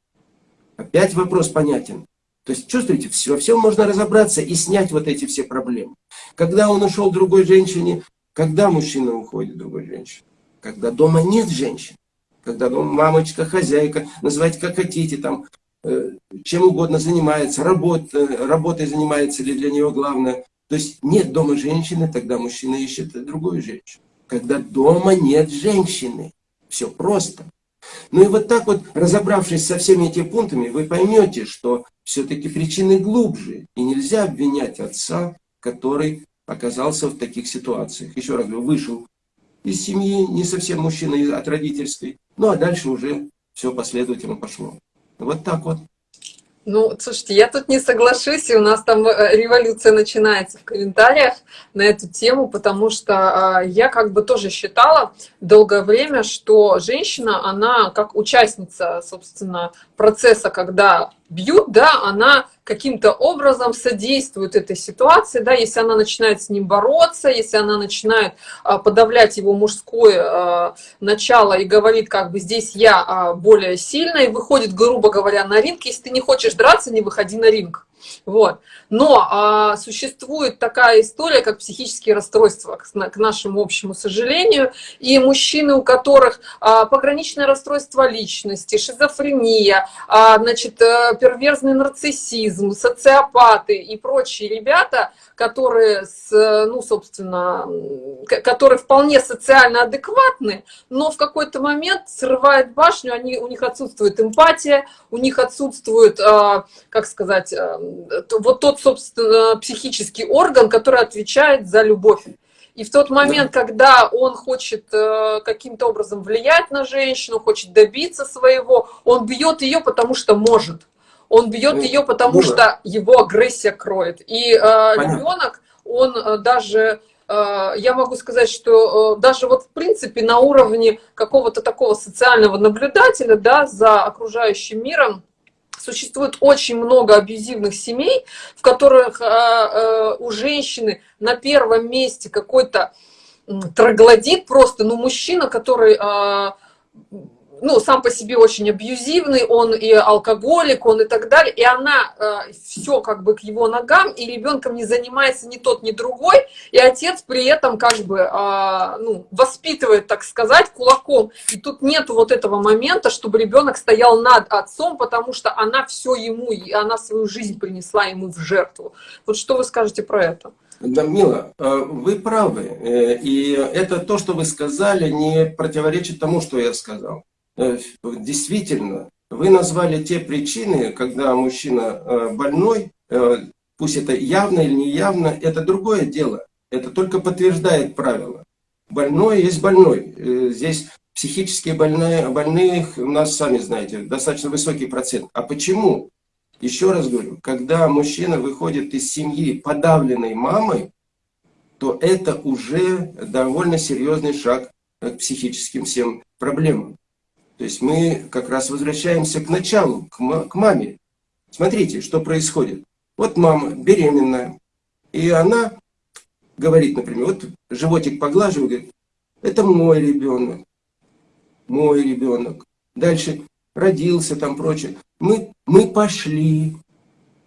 Опять вопрос понятен. То есть, чувствуете, во всем можно разобраться и снять вот эти все проблемы. Когда он ушел другой женщине, когда мужчина уходит другой женщине? Когда дома нет женщин. Когда дома мамочка, хозяйка, называйте как хотите, там, э, чем угодно занимается, работ, э, работой занимается или для нее главное. То есть нет дома женщины, тогда мужчина ищет другую женщину. Когда дома нет женщины. Все просто. Ну и вот так вот, разобравшись со всеми этими пунктами, вы поймете, что все-таки причины глубже. И нельзя обвинять отца, который оказался в таких ситуациях. Еще раз говорю, вышел из семьи, не совсем мужчина от родительской. Ну а дальше уже все последовательно пошло. Вот так вот. Ну, слушайте, я тут не соглашусь, и у нас там э, революция начинается в комментариях на эту тему, потому что а, я как бы тоже считала долгое время, что женщина, она как участница, собственно, процесса, когда бьют, да, она каким-то образом содействует этой ситуации, да, если она начинает с ним бороться, если она начинает а, подавлять его мужское а, начало и говорит, как бы здесь я а, более сильная, и выходит, грубо говоря, на ринг, если ты не хочешь драться, не выходи на ринг. Вот. Но а, существует такая история, как психические расстройства, к, к нашему общему сожалению, и мужчины, у которых а, пограничное расстройство личности, шизофрения, а, значит, э, перверзный нарциссизм, социопаты и прочие ребята, которые, с, ну, собственно, которые вполне социально адекватны, но в какой-то момент срывает башню, они, у них отсутствует эмпатия, у них отсутствует, а, как сказать, а, вот тот, собственно, психический орган, который отвечает за любовь. И в тот момент, да. когда он хочет э, каким-то образом влиять на женщину, хочет добиться своего, он бьет ее, потому что может. Он бьет ну, ее, потому ну, что его агрессия кроет. И э, ребенок, он э, даже э, я могу сказать, что даже вот в принципе на уровне какого-то такого социального наблюдателя да, за окружающим миром, Существует очень много абьюзивных семей, в которых э, э, у женщины на первом месте какой-то троглодит просто, ну, мужчина, который э, ну, сам по себе очень абьюзивный, он и алкоголик, он и так далее, и она э, все как бы к его ногам, и ребенком не занимается ни тот, ни другой, и отец при этом как бы э, ну, воспитывает, так сказать, кулаком. И тут нет вот этого момента, чтобы ребенок стоял над отцом, потому что она все ему, и она свою жизнь принесла ему в жертву. Вот что вы скажете про это? Да, Мила, э, вы правы. Э, и это то, что вы сказали, не противоречит тому, что я сказал. Э, действительно, вы назвали те причины, когда мужчина э, больной, э, пусть это явно или неявно, это другое дело. Это только подтверждает правило. Больной есть больной. Здесь психически больные, больных у нас, сами знаете, достаточно высокий процент. А почему? Еще раз говорю, когда мужчина выходит из семьи подавленной мамой, то это уже довольно серьезный шаг к психическим всем проблемам. То есть мы как раз возвращаемся к началу, к маме. Смотрите, что происходит. Вот мама беременная, и она говорит, например, вот животик поглаживает, говорит, это мой ребенок, мой ребенок. Дальше родился там прочее. Мы, мы пошли,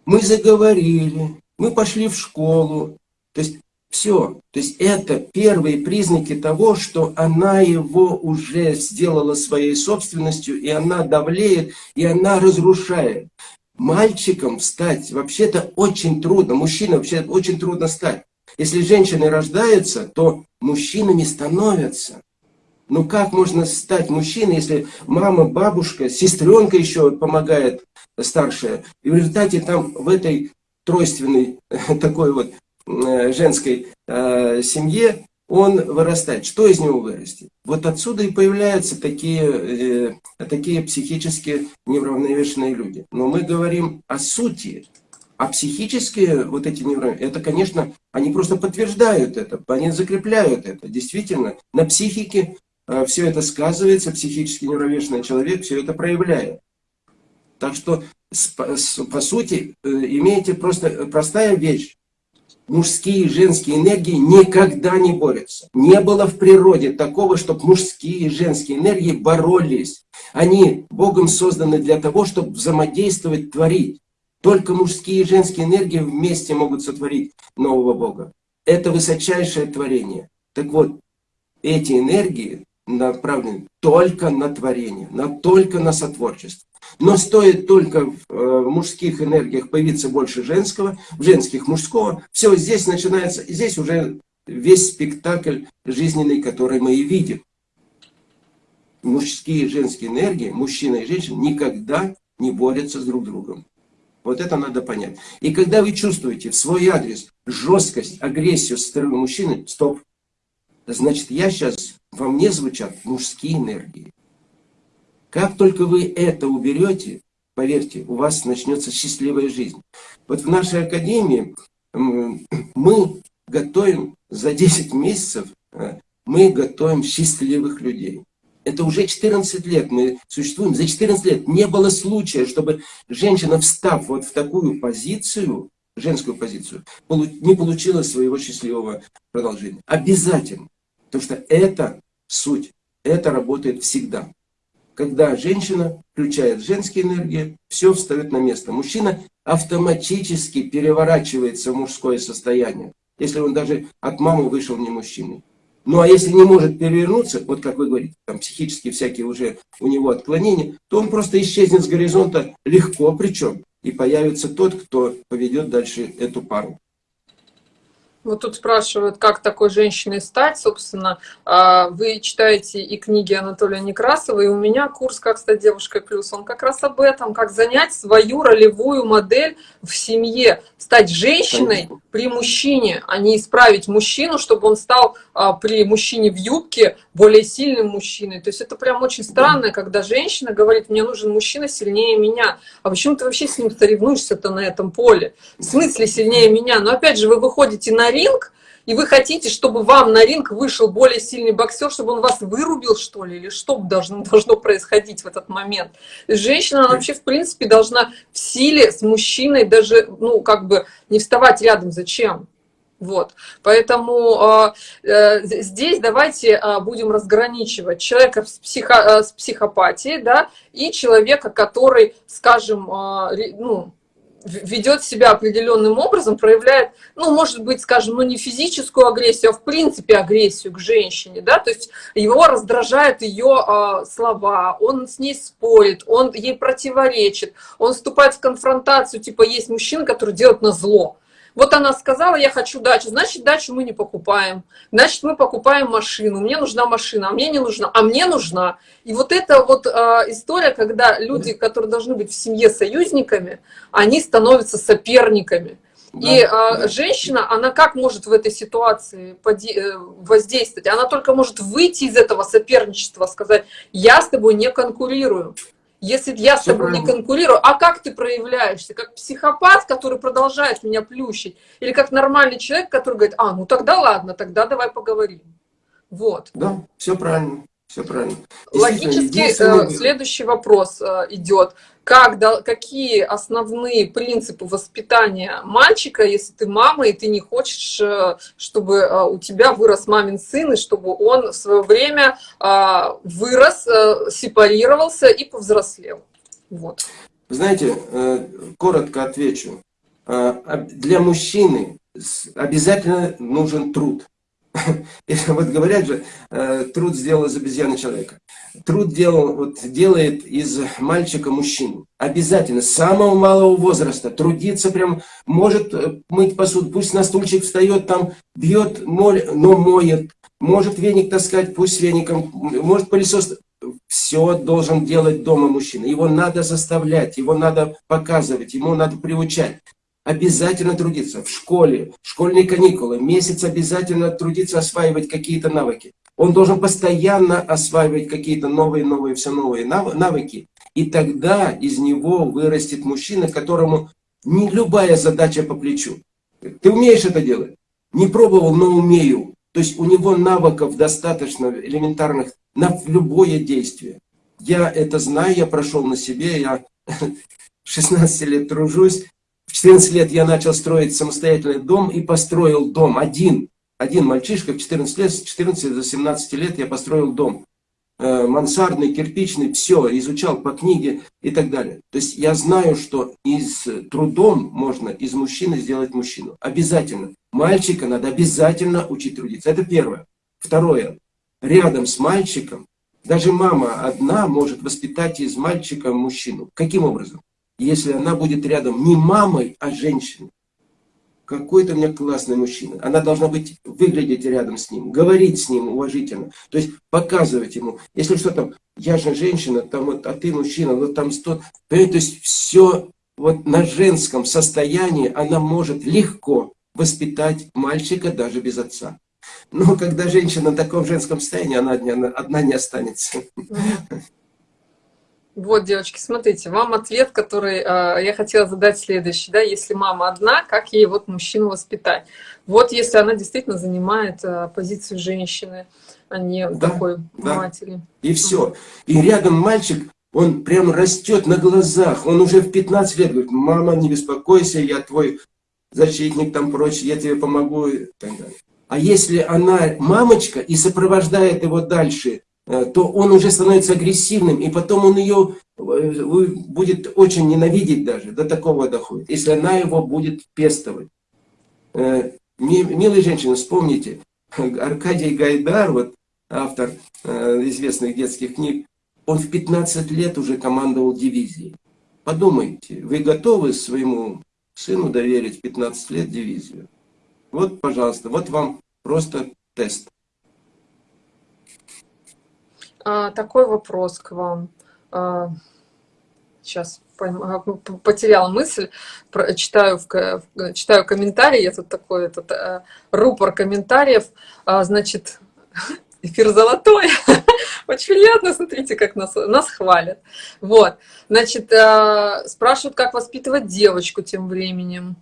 мы заговорили, мы пошли в школу. То есть все. То есть это первые признаки того, что она его уже сделала своей собственностью, и она давлеет, и она разрушает. Мальчикам стать вообще-то очень трудно, мужчинам вообще очень трудно стать. Если женщины рождаются, то мужчинами становятся. Ну как можно стать мужчиной, если мама, бабушка, сестренка еще помогает старшая, и в результате там в этой тройственной такой вот женской э, семье, он вырастает. Что из него вырастет? Вот отсюда и появляются такие, э, такие психически неуравновешенные люди. Но мы говорим о сути. А психические вот эти неуравновешенные, это, конечно, они просто подтверждают это, они закрепляют это. Действительно, на психике все это сказывается, психически неуравновешенный человек все это проявляет. Так что, по сути, имеете просто простая вещь мужские и женские энергии никогда не борются. Не было в природе такого, чтобы мужские и женские энергии боролись. Они Богом созданы для того, чтобы взаимодействовать, творить. Только мужские и женские энергии вместе могут сотворить нового Бога. Это высочайшее творение. Так вот, эти энергии направлены только на творение, на, только на сотворчество. Но стоит только в э, мужских энергиях появиться больше женского, в женских мужского, все, здесь начинается, здесь уже весь спектакль жизненный, который мы и видим. Мужские и женские энергии, мужчина и женщина, никогда не борются с друг другом. Вот это надо понять. И когда вы чувствуете в свой адрес жесткость, агрессию со стороны мужчины, стоп. Значит, я сейчас, во мне звучат мужские энергии. Как только вы это уберете, поверьте, у вас начнется счастливая жизнь. Вот в нашей академии мы готовим за 10 месяцев, э, мы готовим счастливых людей. Это уже 14 лет мы существуем. За 14 лет не было случая, чтобы женщина, встав вот в такую позицию, женскую позицию, не получила своего счастливого продолжения. Обязательно. Потому что это суть. Это работает всегда. Когда женщина включает женские энергии, все встает на место. Мужчина автоматически переворачивается в мужское состояние, если он даже от мамы вышел не мужчиной. Ну а если не может перевернуться, вот как вы говорите, там психические всякие уже у него отклонения, то он просто исчезнет с горизонта легко причем. И появится тот, кто поведет дальше эту пару. Вот тут спрашивают, как такой женщиной стать. Собственно, а, вы читаете и книги Анатолия Некрасова, и у меня курс «Как стать девушкой плюс». Он как раз об этом, как занять свою ролевую модель в семье, стать женщиной при мужчине, а не исправить мужчину, чтобы он стал а, при мужчине в юбке более сильным мужчиной. То есть это прям очень странно, когда женщина говорит, мне нужен мужчина сильнее меня. А почему ты вообще с ним соревнуешься-то на этом поле? В смысле сильнее меня? Но опять же, вы выходите на ринг, и вы хотите, чтобы вам на ринг вышел более сильный боксер, чтобы он вас вырубил, что ли, или что должно, должно происходить в этот момент? Женщина, она вообще, в принципе, должна в силе с мужчиной даже, ну, как бы не вставать рядом. Зачем? Вот, поэтому э, э, здесь давайте э, будем разграничивать человека с, психо, э, с психопатией, да, и человека, который, скажем, э, ну, ведет себя определенным образом, проявляет, ну, может быть, скажем, ну, не физическую агрессию, а в принципе агрессию к женщине, да, то есть его раздражают ее э, слова, он с ней спорит, он ей противоречит, он вступает в конфронтацию, типа, есть мужчина, который делает на зло, вот она сказала, я хочу дачу, значит, дачу мы не покупаем. Значит, мы покупаем машину. Мне нужна машина, а мне не нужна, а мне нужна. И вот эта вот э, история, когда люди, которые должны быть в семье союзниками, они становятся соперниками. Да, и э, да. женщина, она как может в этой ситуации э, воздействовать? Она только может выйти из этого соперничества, сказать, я с тобой не конкурирую. Если я с тобой не конкурирую, а как ты проявляешься? Как психопат, который продолжает меня плющить? Или как нормальный человек, который говорит, а, ну тогда ладно, тогда давай поговорим. Вот. Да, все правильно. Все правильно. Логически э, следующий вопрос э, идет. Как, какие основные принципы воспитания мальчика, если ты мама, и ты не хочешь, э, чтобы у тебя вырос мамин сын, и чтобы он в свое время вырос, сепарировался и повзрослел? Вот. Знаете, коротко отвечу. Для мужчины обязательно нужен труд. вот говорят же, э, труд сделал из обезьяны человека. Труд делал, вот, делает из мальчика мужчину. Обязательно, с самого малого возраста, трудиться прям, может э, мыть посуду, пусть на стульчик встает, там бьет, моль, но моет, может веник таскать, пусть веником, может пылесос, все должен делать дома мужчина. Его надо заставлять, его надо показывать, ему надо приучать обязательно трудиться в школе, школьные каникулы, месяц обязательно трудиться, осваивать какие-то навыки. Он должен постоянно осваивать какие-то новые, новые, все новые навыки. И тогда из него вырастет мужчина, которому не любая задача по плечу. Ты умеешь это делать? Не пробовал, но умею. То есть у него навыков достаточно элементарных на любое действие. Я это знаю, я прошел на себе, я 16 лет тружусь, в 14 лет я начал строить самостоятельный дом и построил дом один. Один мальчишка в 14 лет, с 14 до 17 лет я построил дом. Э, мансардный, кирпичный, все, изучал по книге и так далее. То есть я знаю, что из трудом можно из мужчины сделать мужчину. Обязательно. Мальчика надо обязательно учить трудиться. Это первое. Второе. Рядом с мальчиком, даже мама одна может воспитать из мальчика мужчину. Каким образом? Если она будет рядом не мамой, а женщиной. Какой-то у меня классный мужчина. Она должна быть, выглядеть рядом с ним, говорить с ним уважительно. То есть показывать ему. Если что там, я же женщина, там вот, а ты мужчина, вот там сто. То есть все вот на женском состоянии она может легко воспитать мальчика даже без отца. Но когда женщина в таком женском состоянии, она одна, одна не останется. Вот, девочки, смотрите, вам ответ, который э, я хотела задать следующий, да, если мама одна, как ей вот мужчину воспитать? Вот если она действительно занимает э, позицию женщины, а не да, такой да. матери. И все. И рядом мальчик, он прям растет на глазах, он уже в 15 лет говорит, мама, не беспокойся, я твой защитник там прочее, я тебе помогу и так далее. А если она мамочка и сопровождает его дальше, то он уже становится агрессивным, и потом он ее э, будет очень ненавидеть даже, до такого доходит, если она его будет пестовать. Э, милые женщины, вспомните, Аркадий Гайдар, вот автор известных детских книг, он в 15 лет уже командовал дивизией. Подумайте, вы готовы своему сыну доверить в 15 лет дивизию? Вот, пожалуйста, вот вам просто тест. А, такой вопрос к вам. А, сейчас а, потеряла мысль, читаю, читаю комментарии, я тут такой этот, э, рупор комментариев, значит, эфир золотой, очень приятно, смотрите, как нас, нас хвалят. Вот, значит, спрашивают, как воспитывать девочку тем временем.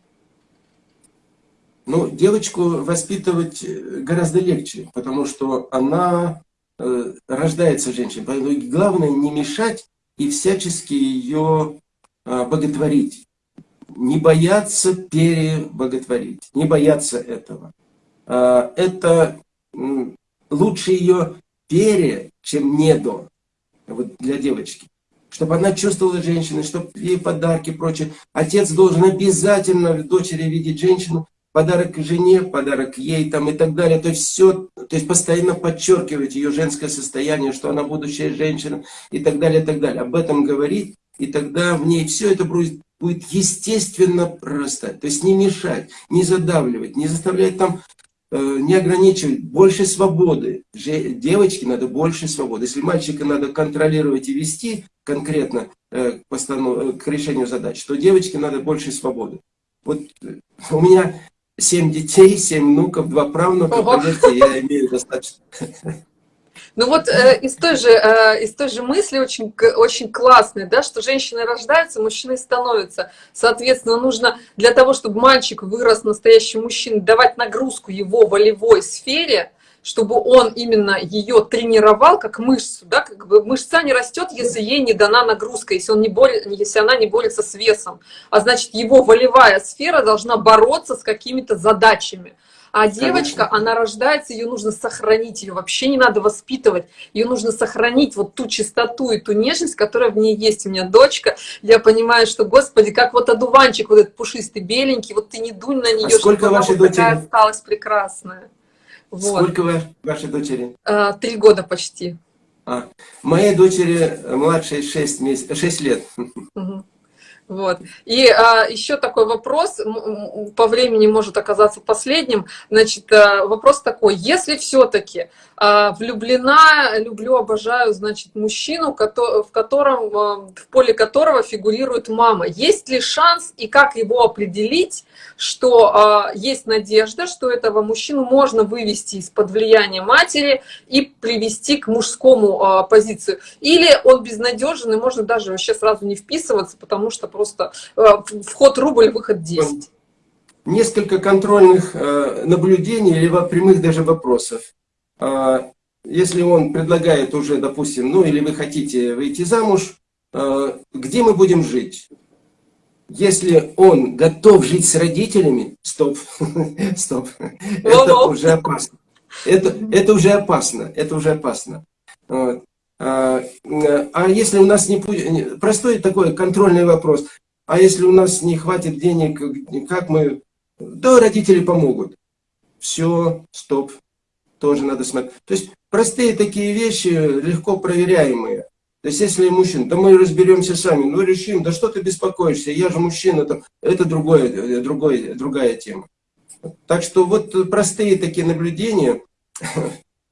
Ну, девочку воспитывать э, гораздо легче, потому что она Э, рождается женщина. Поэтому главное не мешать и всячески ее а, боготворить. Не бояться перебоготворить, не бояться этого. А, это лучше ее пере, чем не до, вот для девочки. Чтобы она чувствовала женщину, чтобы ей подарки и прочее. Отец должен обязательно в дочери видеть женщину, подарок жене, подарок ей там и так далее. То есть все, то есть постоянно подчеркивать ее женское состояние, что она будущая женщина и так далее, и так далее. Об этом говорить, и тогда в ней все это будет, будет естественно прорастать. То есть не мешать, не задавливать, не заставлять там, э, не ограничивать, больше свободы. Девочке надо больше свободы. Если мальчика надо контролировать и вести конкретно э, к, постанов... к решению задач, то девочке надо больше свободы. Вот э, у меня семь детей, семь внуков, два правнука, Ого. поверьте, я имею достаточно. Ну вот э, из, той же, э, из той же мысли очень, очень классной, да, что женщины рождаются, мужчины становятся. Соответственно, нужно для того, чтобы мальчик вырос настоящим мужчиной, давать нагрузку его волевой сфере, чтобы он именно ее тренировал как мышцу, да, как бы мышца не растет, если ей не дана нагрузка, если, он не борет, если она не борется с весом, а значит его волевая сфера должна бороться с какими-то задачами. А девочка, Конечно. она рождается, ее нужно сохранить, ее вообще не надо воспитывать, ее нужно сохранить вот ту чистоту и ту нежность, которая в ней есть. У меня дочка, я понимаю, что, господи, как вот одуванчик вот этот пушистый, беленький, вот ты не дунь на нее, а сколько чтобы она вот такая осталась прекрасная. Вот. Сколько вы, вашей дочери? А, три года почти. А, моей дочери младшей 6, месяц, 6 лет. Угу. Вот. И а, еще такой вопрос, по времени может оказаться последним. Значит, а, вопрос такой, если все-таки а, влюблена, люблю, обожаю, значит, мужчину, в котором, а, в поле которого фигурирует мама, есть ли шанс и как его определить, что а, есть надежда, что этого мужчину можно вывести из-под влияния матери и привести к мужскому а, позицию? Или он безнадежен и можно даже вообще сразу не вписываться, потому что просто э, вход рубль, выход 10. Несколько контрольных э, наблюдений или прямых даже вопросов. А, если он предлагает уже, допустим, ну или вы хотите выйти замуж, э, где мы будем жить? Если он готов жить с родителями, стоп, стоп, это уже опасно. Это, это уже опасно, это уже опасно. Вот. А, а если у нас не простой такой контрольный вопрос, а если у нас не хватит денег, как мы... Да, родители помогут. Все, стоп, тоже надо смотреть. То есть простые такие вещи, легко проверяемые. То есть если мужчина, да мы разберемся сами, ну решим, да что ты беспокоишься, я же мужчина, там, это другое, другое, другая тема. Так что вот простые такие наблюдения.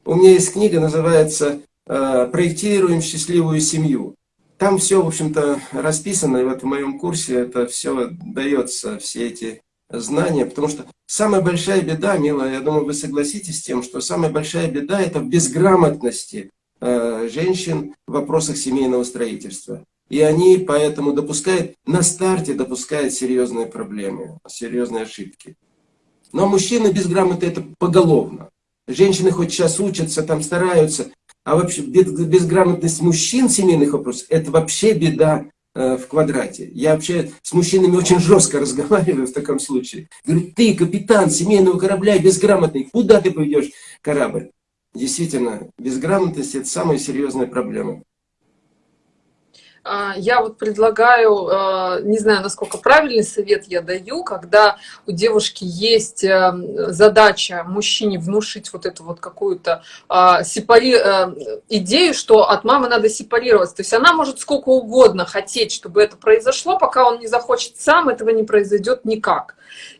У меня есть книга, называется Э, проектируем счастливую семью. Там все, в общем-то, расписано, и вот в моем курсе это все дается, все эти знания, потому что самая большая беда, милая, я думаю, вы согласитесь с тем, что самая большая беда это в безграмотности женщин в вопросах семейного строительства. И они поэтому допускают, на старте допускают серьезные проблемы, серьезные ошибки. Но мужчины безграмотны это поголовно. Женщины хоть сейчас учатся, там стараются, а вообще безграмотность мужчин семейных вопросах, это вообще беда э, в квадрате. Я вообще с мужчинами очень жестко разговариваю в таком случае. Говорю, ты капитан семейного корабля безграмотный, куда ты поведешь корабль? Действительно, безграмотность это самая серьезная проблема. А, я вот предлагаю, а, не знаю, насколько правильный совет я даю, когда у девушки есть э, задача мужчине внушить вот эту вот какую-то а, сепари... Э, идею, что от мамы надо сепарироваться. То есть она может сколько угодно хотеть, чтобы это произошло, пока он не захочет сам, этого не произойдет никак.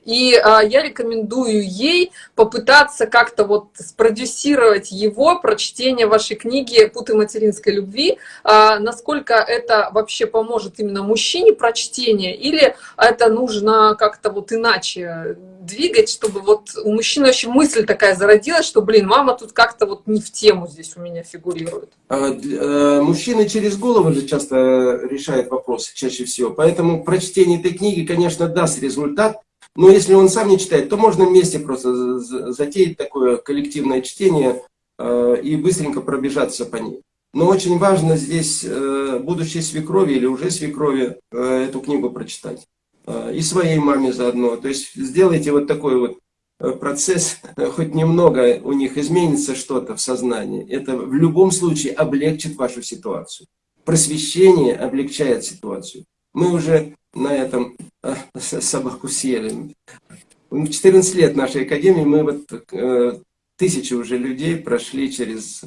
И а, я рекомендую ей попытаться как-то вот спродюсировать его прочтение вашей книги «Путы материнской любви», а, насколько это вообще поможет именно мужчине прочтение, или это нужно как-то вот иначе двигать, чтобы вот у мужчины вообще мысль такая зародилась, что, блин, мама тут как-то вот не в тему здесь у меня фигурирует. А, э, мужчины через голову же часто решают вопросы, чаще всего. Поэтому прочтение этой книги, конечно, даст результат, но если он сам не читает, то можно вместе просто затеять такое коллективное чтение э, и быстренько пробежаться по ней. Но очень важно здесь э, будущей свекрови или уже свекрови э, эту книгу прочитать. И своей маме заодно. То есть сделайте вот такой вот процесс, хоть немного у них изменится что-то в сознании. Это в любом случае облегчит вашу ситуацию. Просвещение облегчает ситуацию. Мы уже на этом собаку съели. В 14 лет нашей академии мы вот э, тысячи уже людей прошли через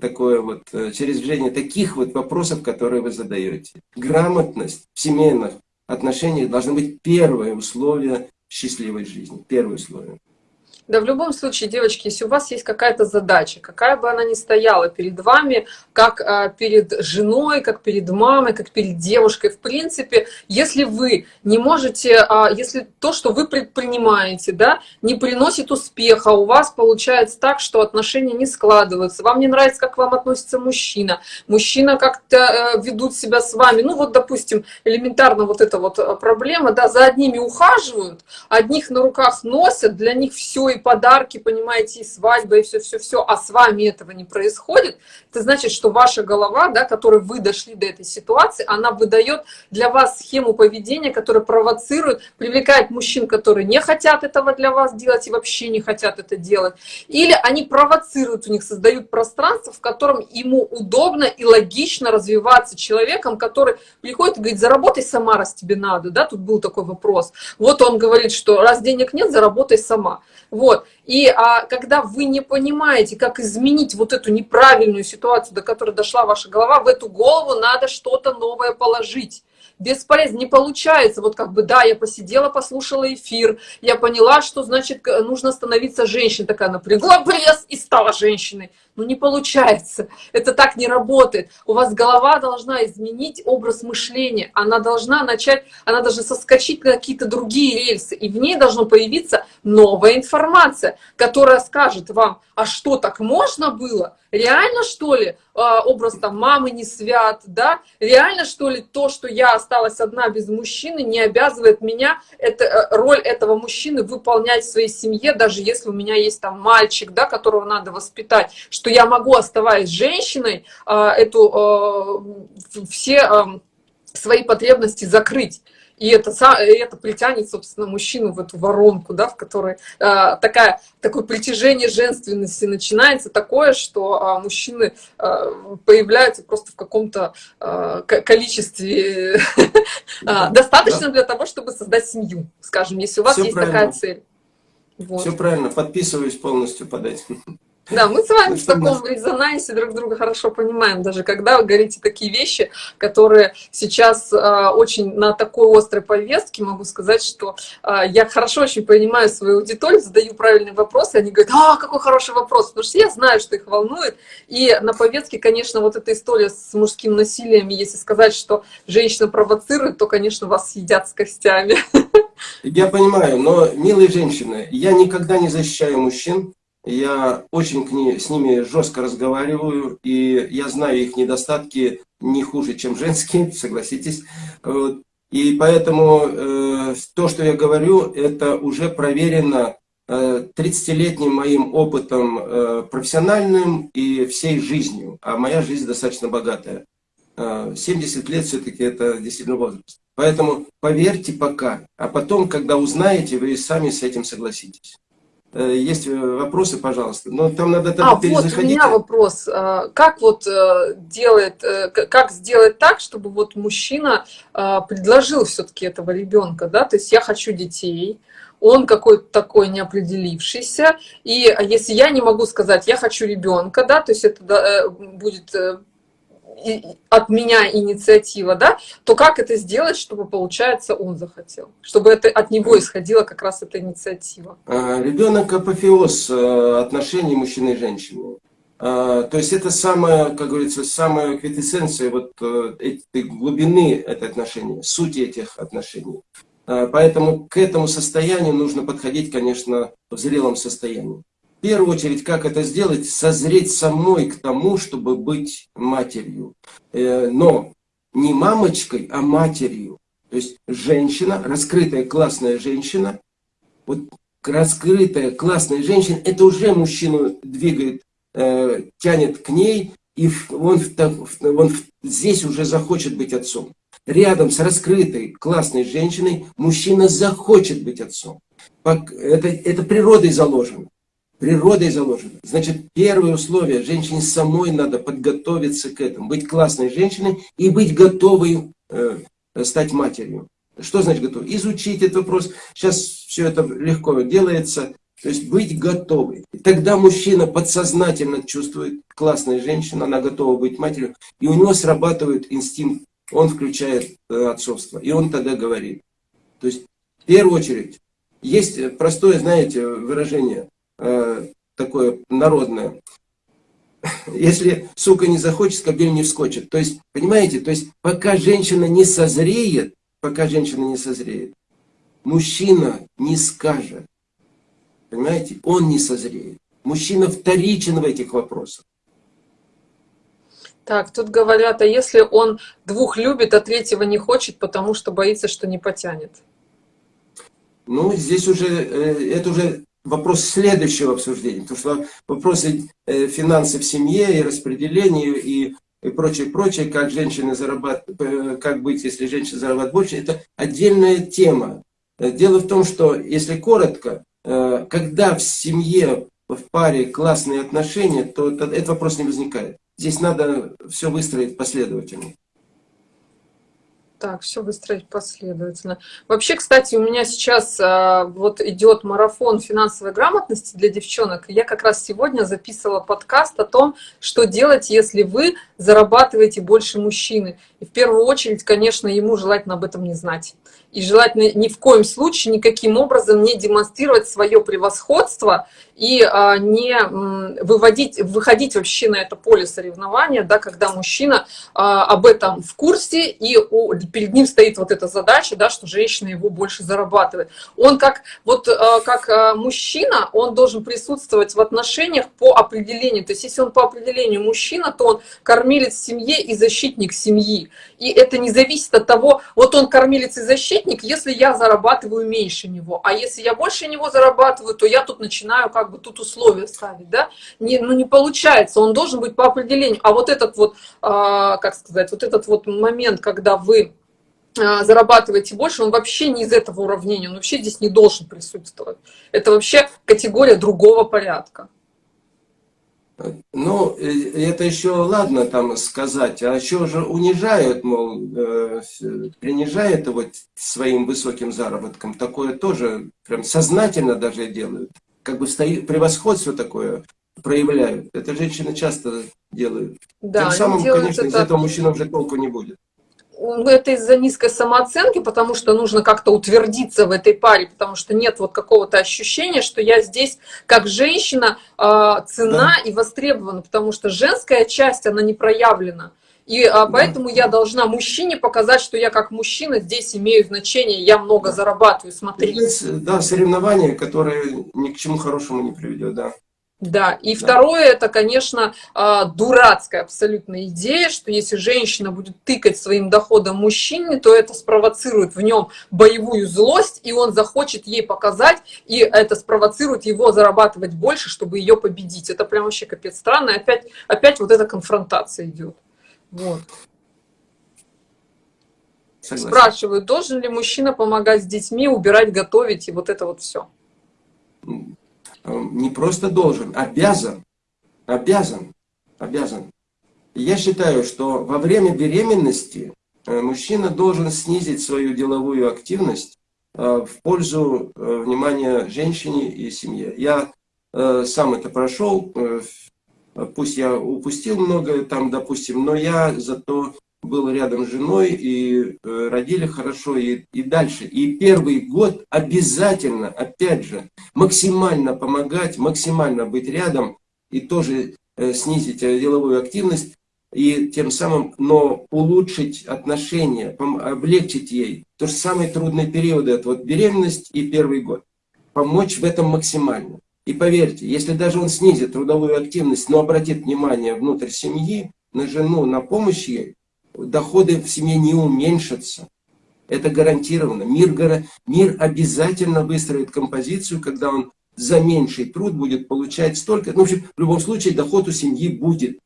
такое вот, э, через движение таких вот вопросов, которые вы задаете. Грамотность в семейных отношениях должна быть первое условие счастливой жизни. Первое условие. Да, в любом случае, девочки, если у вас есть какая-то задача, какая бы она ни стояла перед вами, как а, перед женой, как перед мамой, как перед девушкой, в принципе, если вы не можете, а, если то, что вы предпринимаете, да, не приносит успеха, у вас получается так, что отношения не складываются, вам не нравится, как к вам относится мужчина, мужчина как-то э, ведут себя с вами, ну вот, допустим, элементарно вот эта вот э, проблема, да, за одними ухаживают, одних на руках носят, для них все и подарки, понимаете, и свадьба, и все-все-все, а с вами этого не происходит, это значит, что ваша голова, да, которой вы дошли до этой ситуации, она выдает для вас схему поведения, которая провоцирует, привлекает мужчин, которые не хотят этого для вас делать и вообще не хотят это делать, или они провоцируют у них, создают пространство, в котором ему удобно и логично развиваться человеком, который приходит и говорит, заработай сама, раз тебе надо, да, тут был такой вопрос. Вот он говорит, что раз денег нет, заработай сама. И а, когда вы не понимаете, как изменить вот эту неправильную ситуацию, до которой дошла ваша голова, в эту голову надо что-то новое положить бесполезно, не получается. Вот как бы, да, я посидела, послушала эфир, я поняла, что, значит, нужно становиться женщиной. Такая напрягла пресс и стала женщиной. Ну, не получается. Это так не работает. У вас голова должна изменить образ мышления. Она должна начать, она должна соскочить на какие-то другие рельсы. И в ней должна появиться новая информация, которая скажет вам, а что, так можно было? Реально, что ли, а, образ там мамы не свят, да? Реально, что ли, то, что я осталась одна без мужчины, не обязывает меня это, э, роль этого мужчины выполнять в своей семье, даже если у меня есть там мальчик, да, которого надо воспитать, что я могу, оставаясь женщиной, а, эту, а, все а, свои потребности закрыть. И это, это притянет, собственно, мужчину в эту воронку, да, в которой э, такая, такое притяжение женственности начинается, такое, что э, мужчины э, появляются просто в каком-то э, количестве да. достаточно да. для того, чтобы создать семью, скажем, если у вас Все есть правильно. такая цель. Вот. Все правильно, подписываюсь полностью под этим. Да, мы с вами в таком резонансе друг друга хорошо понимаем, даже когда вы говорите такие вещи, которые сейчас э, очень на такой острой повестке, могу сказать, что э, я хорошо очень понимаю свою аудиторию, задаю правильные вопросы, они говорят, а, какой хороший вопрос, потому что я знаю, что их волнует, и на повестке, конечно, вот эта история с мужским насилием, если сказать, что женщина провоцирует, то, конечно, вас съедят с костями. Я понимаю, но, милые женщины, я никогда не защищаю мужчин, Я очень к ней, с ними жестко разговариваю, и я знаю их недостатки не хуже, чем женские, согласитесь. И поэтому э, то, что я говорю, это уже проверено э, 30-летним моим опытом э, профессиональным и всей жизнью. А моя жизнь достаточно богатая. Э, 70 лет все-таки это действительно возраст. Поэтому поверьте пока, а потом, когда узнаете, вы сами с этим согласитесь. Э, есть э, вопросы, пожалуйста. Но там надо тогда а, вот у меня вопрос. А, как вот э, делает, как сделать так, чтобы вот мужчина а, предложил все-таки этого ребенка, да? То есть я хочу детей, он какой-то такой неопределившийся, и если я не могу сказать, я хочу ребенка, да, то есть это будет от меня инициатива, да, то как это сделать, чтобы, получается, он захотел? Чтобы это от него исходила как раз эта инициатива. А, Ребенок апофеоз э, отношений мужчины и женщины. А, то есть это самая, как говорится, самая квитэссенция вот э, этой глубины этой отношения, сути этих отношений. А, поэтому к этому состоянию нужно подходить, конечно, в зрелом состоянии первую очередь, как это сделать, созреть самой к тому, чтобы быть матерью. Э, но не мамочкой, а матерью. То есть женщина, раскрытая классная женщина, вот раскрытая классная женщина, это уже мужчину двигает, э, тянет к ней, и он, он здесь уже захочет быть отцом. Рядом с раскрытой классной женщиной мужчина захочет быть отцом. Это, это природой заложено природой заложено. Значит, первое условие, женщине самой надо подготовиться к этому, быть классной женщиной и быть готовой э, стать матерью. Что значит готов? Изучить этот вопрос. Сейчас все это легко делается. То есть быть готовой. Тогда мужчина подсознательно чувствует, классная женщина, она готова быть матерью, и у него срабатывает инстинкт, он включает э, отцовство, и он тогда говорит. То есть, в первую очередь, есть простое, знаете, выражение, Э, такое народное. Если сука не захочет, скобель не вскочит. То есть, понимаете, то есть пока женщина не созреет, пока женщина не созреет, мужчина не скажет. Понимаете, он не созреет. Мужчина вторичен в этих вопросах. Так, тут говорят, а если он двух любит, а третьего не хочет, потому что боится, что не потянет? Ну, здесь уже, э, это уже вопрос следующего обсуждения, потому что вопросы э, финансов в семье и распределения и, прочее, прочее, как женщины зарабатывают, э, как быть, если женщина зарабатывает больше, это отдельная тема. Э, дело в том, что, если коротко, когда в семье, в паре классные отношения, то этот вопрос не возникает. Здесь надо все выстроить последовательно. Так, все выстроить последовательно. Вообще, кстати, у меня сейчас а, вот идет марафон финансовой грамотности для девчонок. Я как раз сегодня записывала подкаст о том, что делать, если вы зарабатываете больше мужчины. И в первую очередь, конечно, ему желательно об этом не знать. И желательно ни в коем случае никаким образом не демонстрировать свое превосходство и а, не выводить, выходить вообще на это поле соревнования, да, когда мужчина а, об этом в курсе, и у, перед ним стоит вот эта задача, да, что женщина его больше зарабатывает. Он как, вот, а, как а, мужчина, он должен присутствовать в отношениях по определению. То есть если он по определению мужчина, то он кормилец семье и защитник семьи. И это не зависит от того, вот он кормилец и защитник, если я зарабатываю меньше него, а если я больше него зарабатываю, то я тут начинаю как бы тут условия ставить, да, не, ну не получается, он должен быть по определению. А вот этот вот, а, как сказать, вот этот вот момент, когда вы а, зарабатываете больше, он вообще не из этого уравнения, он вообще здесь не должен присутствовать. Это вообще категория другого порядка. Ну, э, это еще ладно там сказать, а еще же унижают, мол, э, принижают его своим высоким заработком. Такое тоже прям сознательно даже делают как бы стоит, превосходство такое проявляют. Это женщины часто делают. Да, Тем самым, конечно, из этого мужчина уже толку не будет. Это из-за низкой самооценки, потому что нужно как-то утвердиться в этой паре, потому что нет вот какого-то ощущения, что я здесь как женщина э, цена да. и востребована, потому что женская часть, она не проявлена. И а, поэтому я должна мужчине показать, что я как мужчина здесь имею значение, я много зарабатываю, смотри. Да, соревнование, которое ни к чему хорошему не приведет, да. Да, и да. второе, это, конечно, а, дурацкая абсолютно идея, что если женщина будет тыкать своим доходом мужчине, то это спровоцирует в нем боевую злость, и он захочет ей показать, и это спровоцирует его зарабатывать больше, чтобы ее победить. Это прям вообще капец странно, опять, опять вот эта конфронтация идет. Вот. Согласен. Спрашивают, должен ли мужчина помогать с детьми, убирать, готовить, и вот это вот все. Эм, не просто должен, обязан, обязан, обязан. Я считаю, что во время беременности э, мужчина должен снизить свою деловую активность э, в пользу э, внимания женщине и семье. Я сам это прошел, пусть я упустил многое там, допустим, но я зато был рядом с женой, и э, родили хорошо, и, и дальше. И первый год обязательно, опять же, максимально помогать, максимально быть рядом, и тоже э, снизить э, деловую активность, и тем самым, но улучшить отношения, облегчить ей. То же самые трудные периоды, это вот беременность и первый год. Помочь в этом максимально. И поверьте, если даже он снизит трудовую активность, но обратит внимание внутрь семьи, на жену, на помощь ей, доходы в семье не уменьшатся. Это гарантированно. Мир, мир обязательно выстроит композицию, когда он за меньший труд будет получать столько. Ну, в общем, в любом случае доход у семьи будет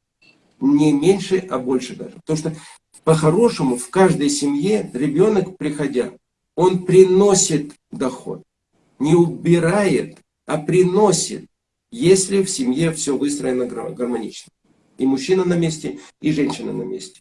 не меньше, а больше даже. Потому что по-хорошему в каждой семье ребенок, приходя, он приносит доход. Не убирает, а приносит, если в семье все выстроено гармонично. И мужчина на месте, и женщина на месте.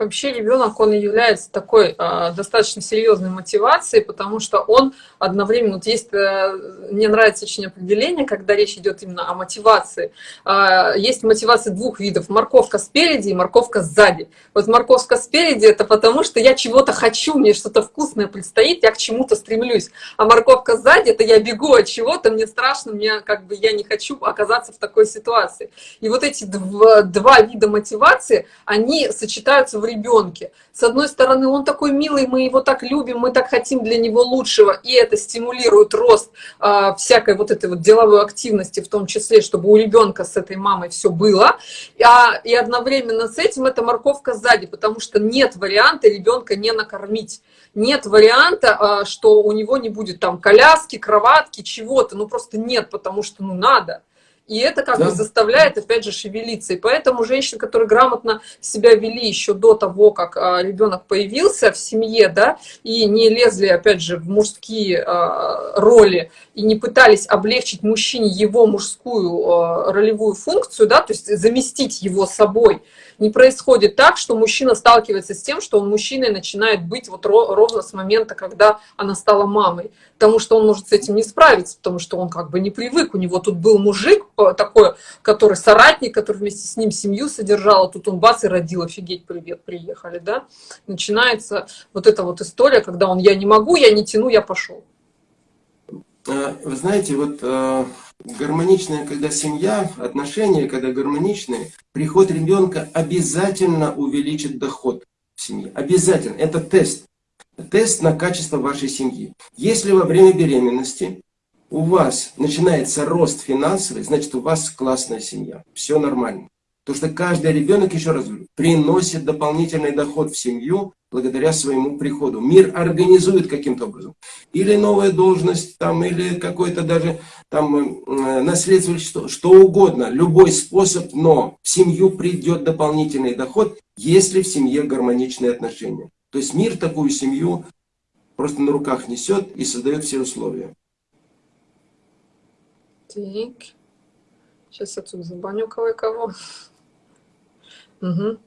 Вообще ребенок, он является такой э, достаточно серьезной мотивацией, потому что он одновременно, вот есть, э, мне нравится очень определение, когда речь идет именно о мотивации. Э, есть мотивация двух видов, морковка спереди и морковка сзади. Вот морковка спереди это потому, что я чего-то хочу, мне что-то вкусное предстоит, я к чему-то стремлюсь. А морковка сзади это я бегу от чего-то, мне страшно, мне как бы я не хочу оказаться в такой ситуации. И вот эти два, два вида мотивации, они сочетаются в ребенке. С одной стороны, он такой милый, мы его так любим, мы так хотим для него лучшего, и это стимулирует рост э, всякой вот этой вот деловой активности, в том числе, чтобы у ребенка с этой мамой все было. А, и одновременно с этим это морковка сзади, потому что нет варианта ребенка не накормить. Нет варианта, э, что у него не будет там коляски, кроватки, чего-то. Ну просто нет, потому что ну надо. И это как да. бы заставляет, опять же, шевелиться. И поэтому женщины, которые грамотно себя вели еще до того, как а, ребенок появился в семье, да, и не лезли, опять же, в мужские а, роли, и не пытались облегчить мужчине его мужскую а, ролевую функцию, да, то есть заместить его собой, не происходит так, что мужчина сталкивается с тем, что он мужчиной начинает быть вот ровно с момента, когда она стала мамой. Потому что он может с этим не справиться, потому что он как бы не привык. У него тут был мужик э, такой, который соратник, который вместе с ним семью содержал, а тут он бац и родил, офигеть, привет, приехали, да. Начинается вот эта вот история, когда он «я не могу, я не тяну, я пошел». Э, вы знаете, вот э, гармоничная, когда семья, отношения, когда гармоничные, приход ребенка обязательно увеличит доход в семье. Обязательно. Это тест. Тест на качество вашей семьи. Если во время беременности у вас начинается рост финансовый, значит у вас классная семья. Все нормально. Потому что каждый ребенок, еще раз говорю, приносит дополнительный доход в семью благодаря своему приходу. Мир организует каким-то образом. Или новая должность, там, или какой-то даже там, э, наследство, что, что угодно. Любой способ, но в семью придет дополнительный доход, если в семье гармоничные отношения. То есть мир такую семью просто на руках несет и создает все условия. Так. Сейчас я тут забаню кого-кого. Угу.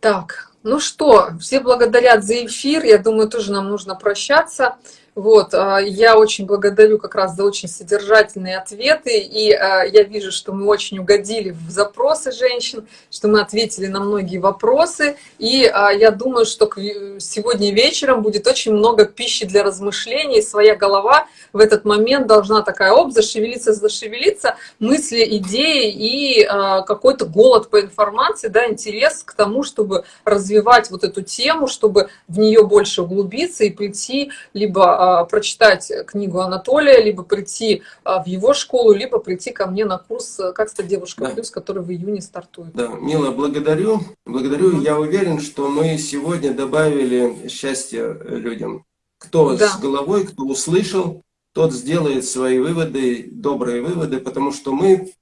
Так, ну что, все благодарят за эфир. Я думаю, тоже нам нужно прощаться. Вот, а, я очень благодарю как раз за очень содержательные ответы, и а, я вижу, что мы очень угодили в запросы женщин, что мы ответили на многие вопросы, и а, я думаю, что сегодня вечером будет очень много пищи для размышлений, своя голова в этот момент должна такая, оп, зашевелиться, зашевелиться, мысли, идеи и какой-то голод по информации, да, интерес к тому, чтобы развивать вот эту тему, чтобы в нее больше углубиться и прийти либо прочитать книгу Анатолия, либо прийти а, в его школу, либо прийти ко мне на курс «Как стать девушкой да. плюс», который в июне стартует. Да, Мила, благодарю. Благодарю. Mm -hmm. Я уверен, что мы сегодня добавили счастье людям. Кто да. с головой, кто услышал, тот сделает свои выводы, добрые выводы, потому что мы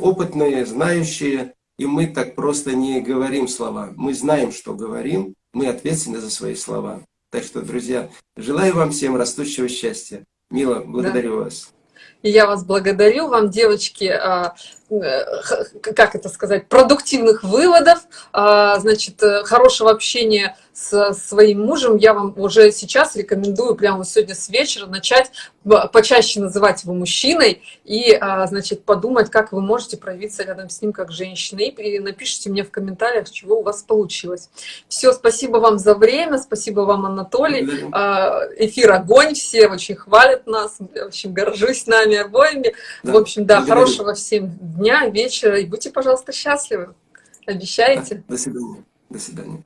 опытные, знающие, и мы так просто не говорим слова. Мы знаем, что говорим, мы ответственны за свои слова. Так что, друзья, желаю вам всем растущего счастья. Мила, благодарю да. вас. И я вас благодарю, вам, девочки, а, как это сказать, продуктивных выводов, а, значит, э, хорошего общения с своим мужем, я вам уже сейчас рекомендую прямо вот сегодня с вечера начать почаще называть его мужчиной и, а, значит, подумать, как вы можете проявиться рядом с ним как женщина. И напишите мне в комментариях, чего у вас получилось. Все, спасибо вам за время, спасибо вам, Анатолий. Да. Эфир огонь, все очень хвалят нас, очень горжусь нами обоими. Да. В общем, да, Благодарю. хорошего всем дня, вечера и будьте, пожалуйста, счастливы. Обещаете? До свидания. До свидания.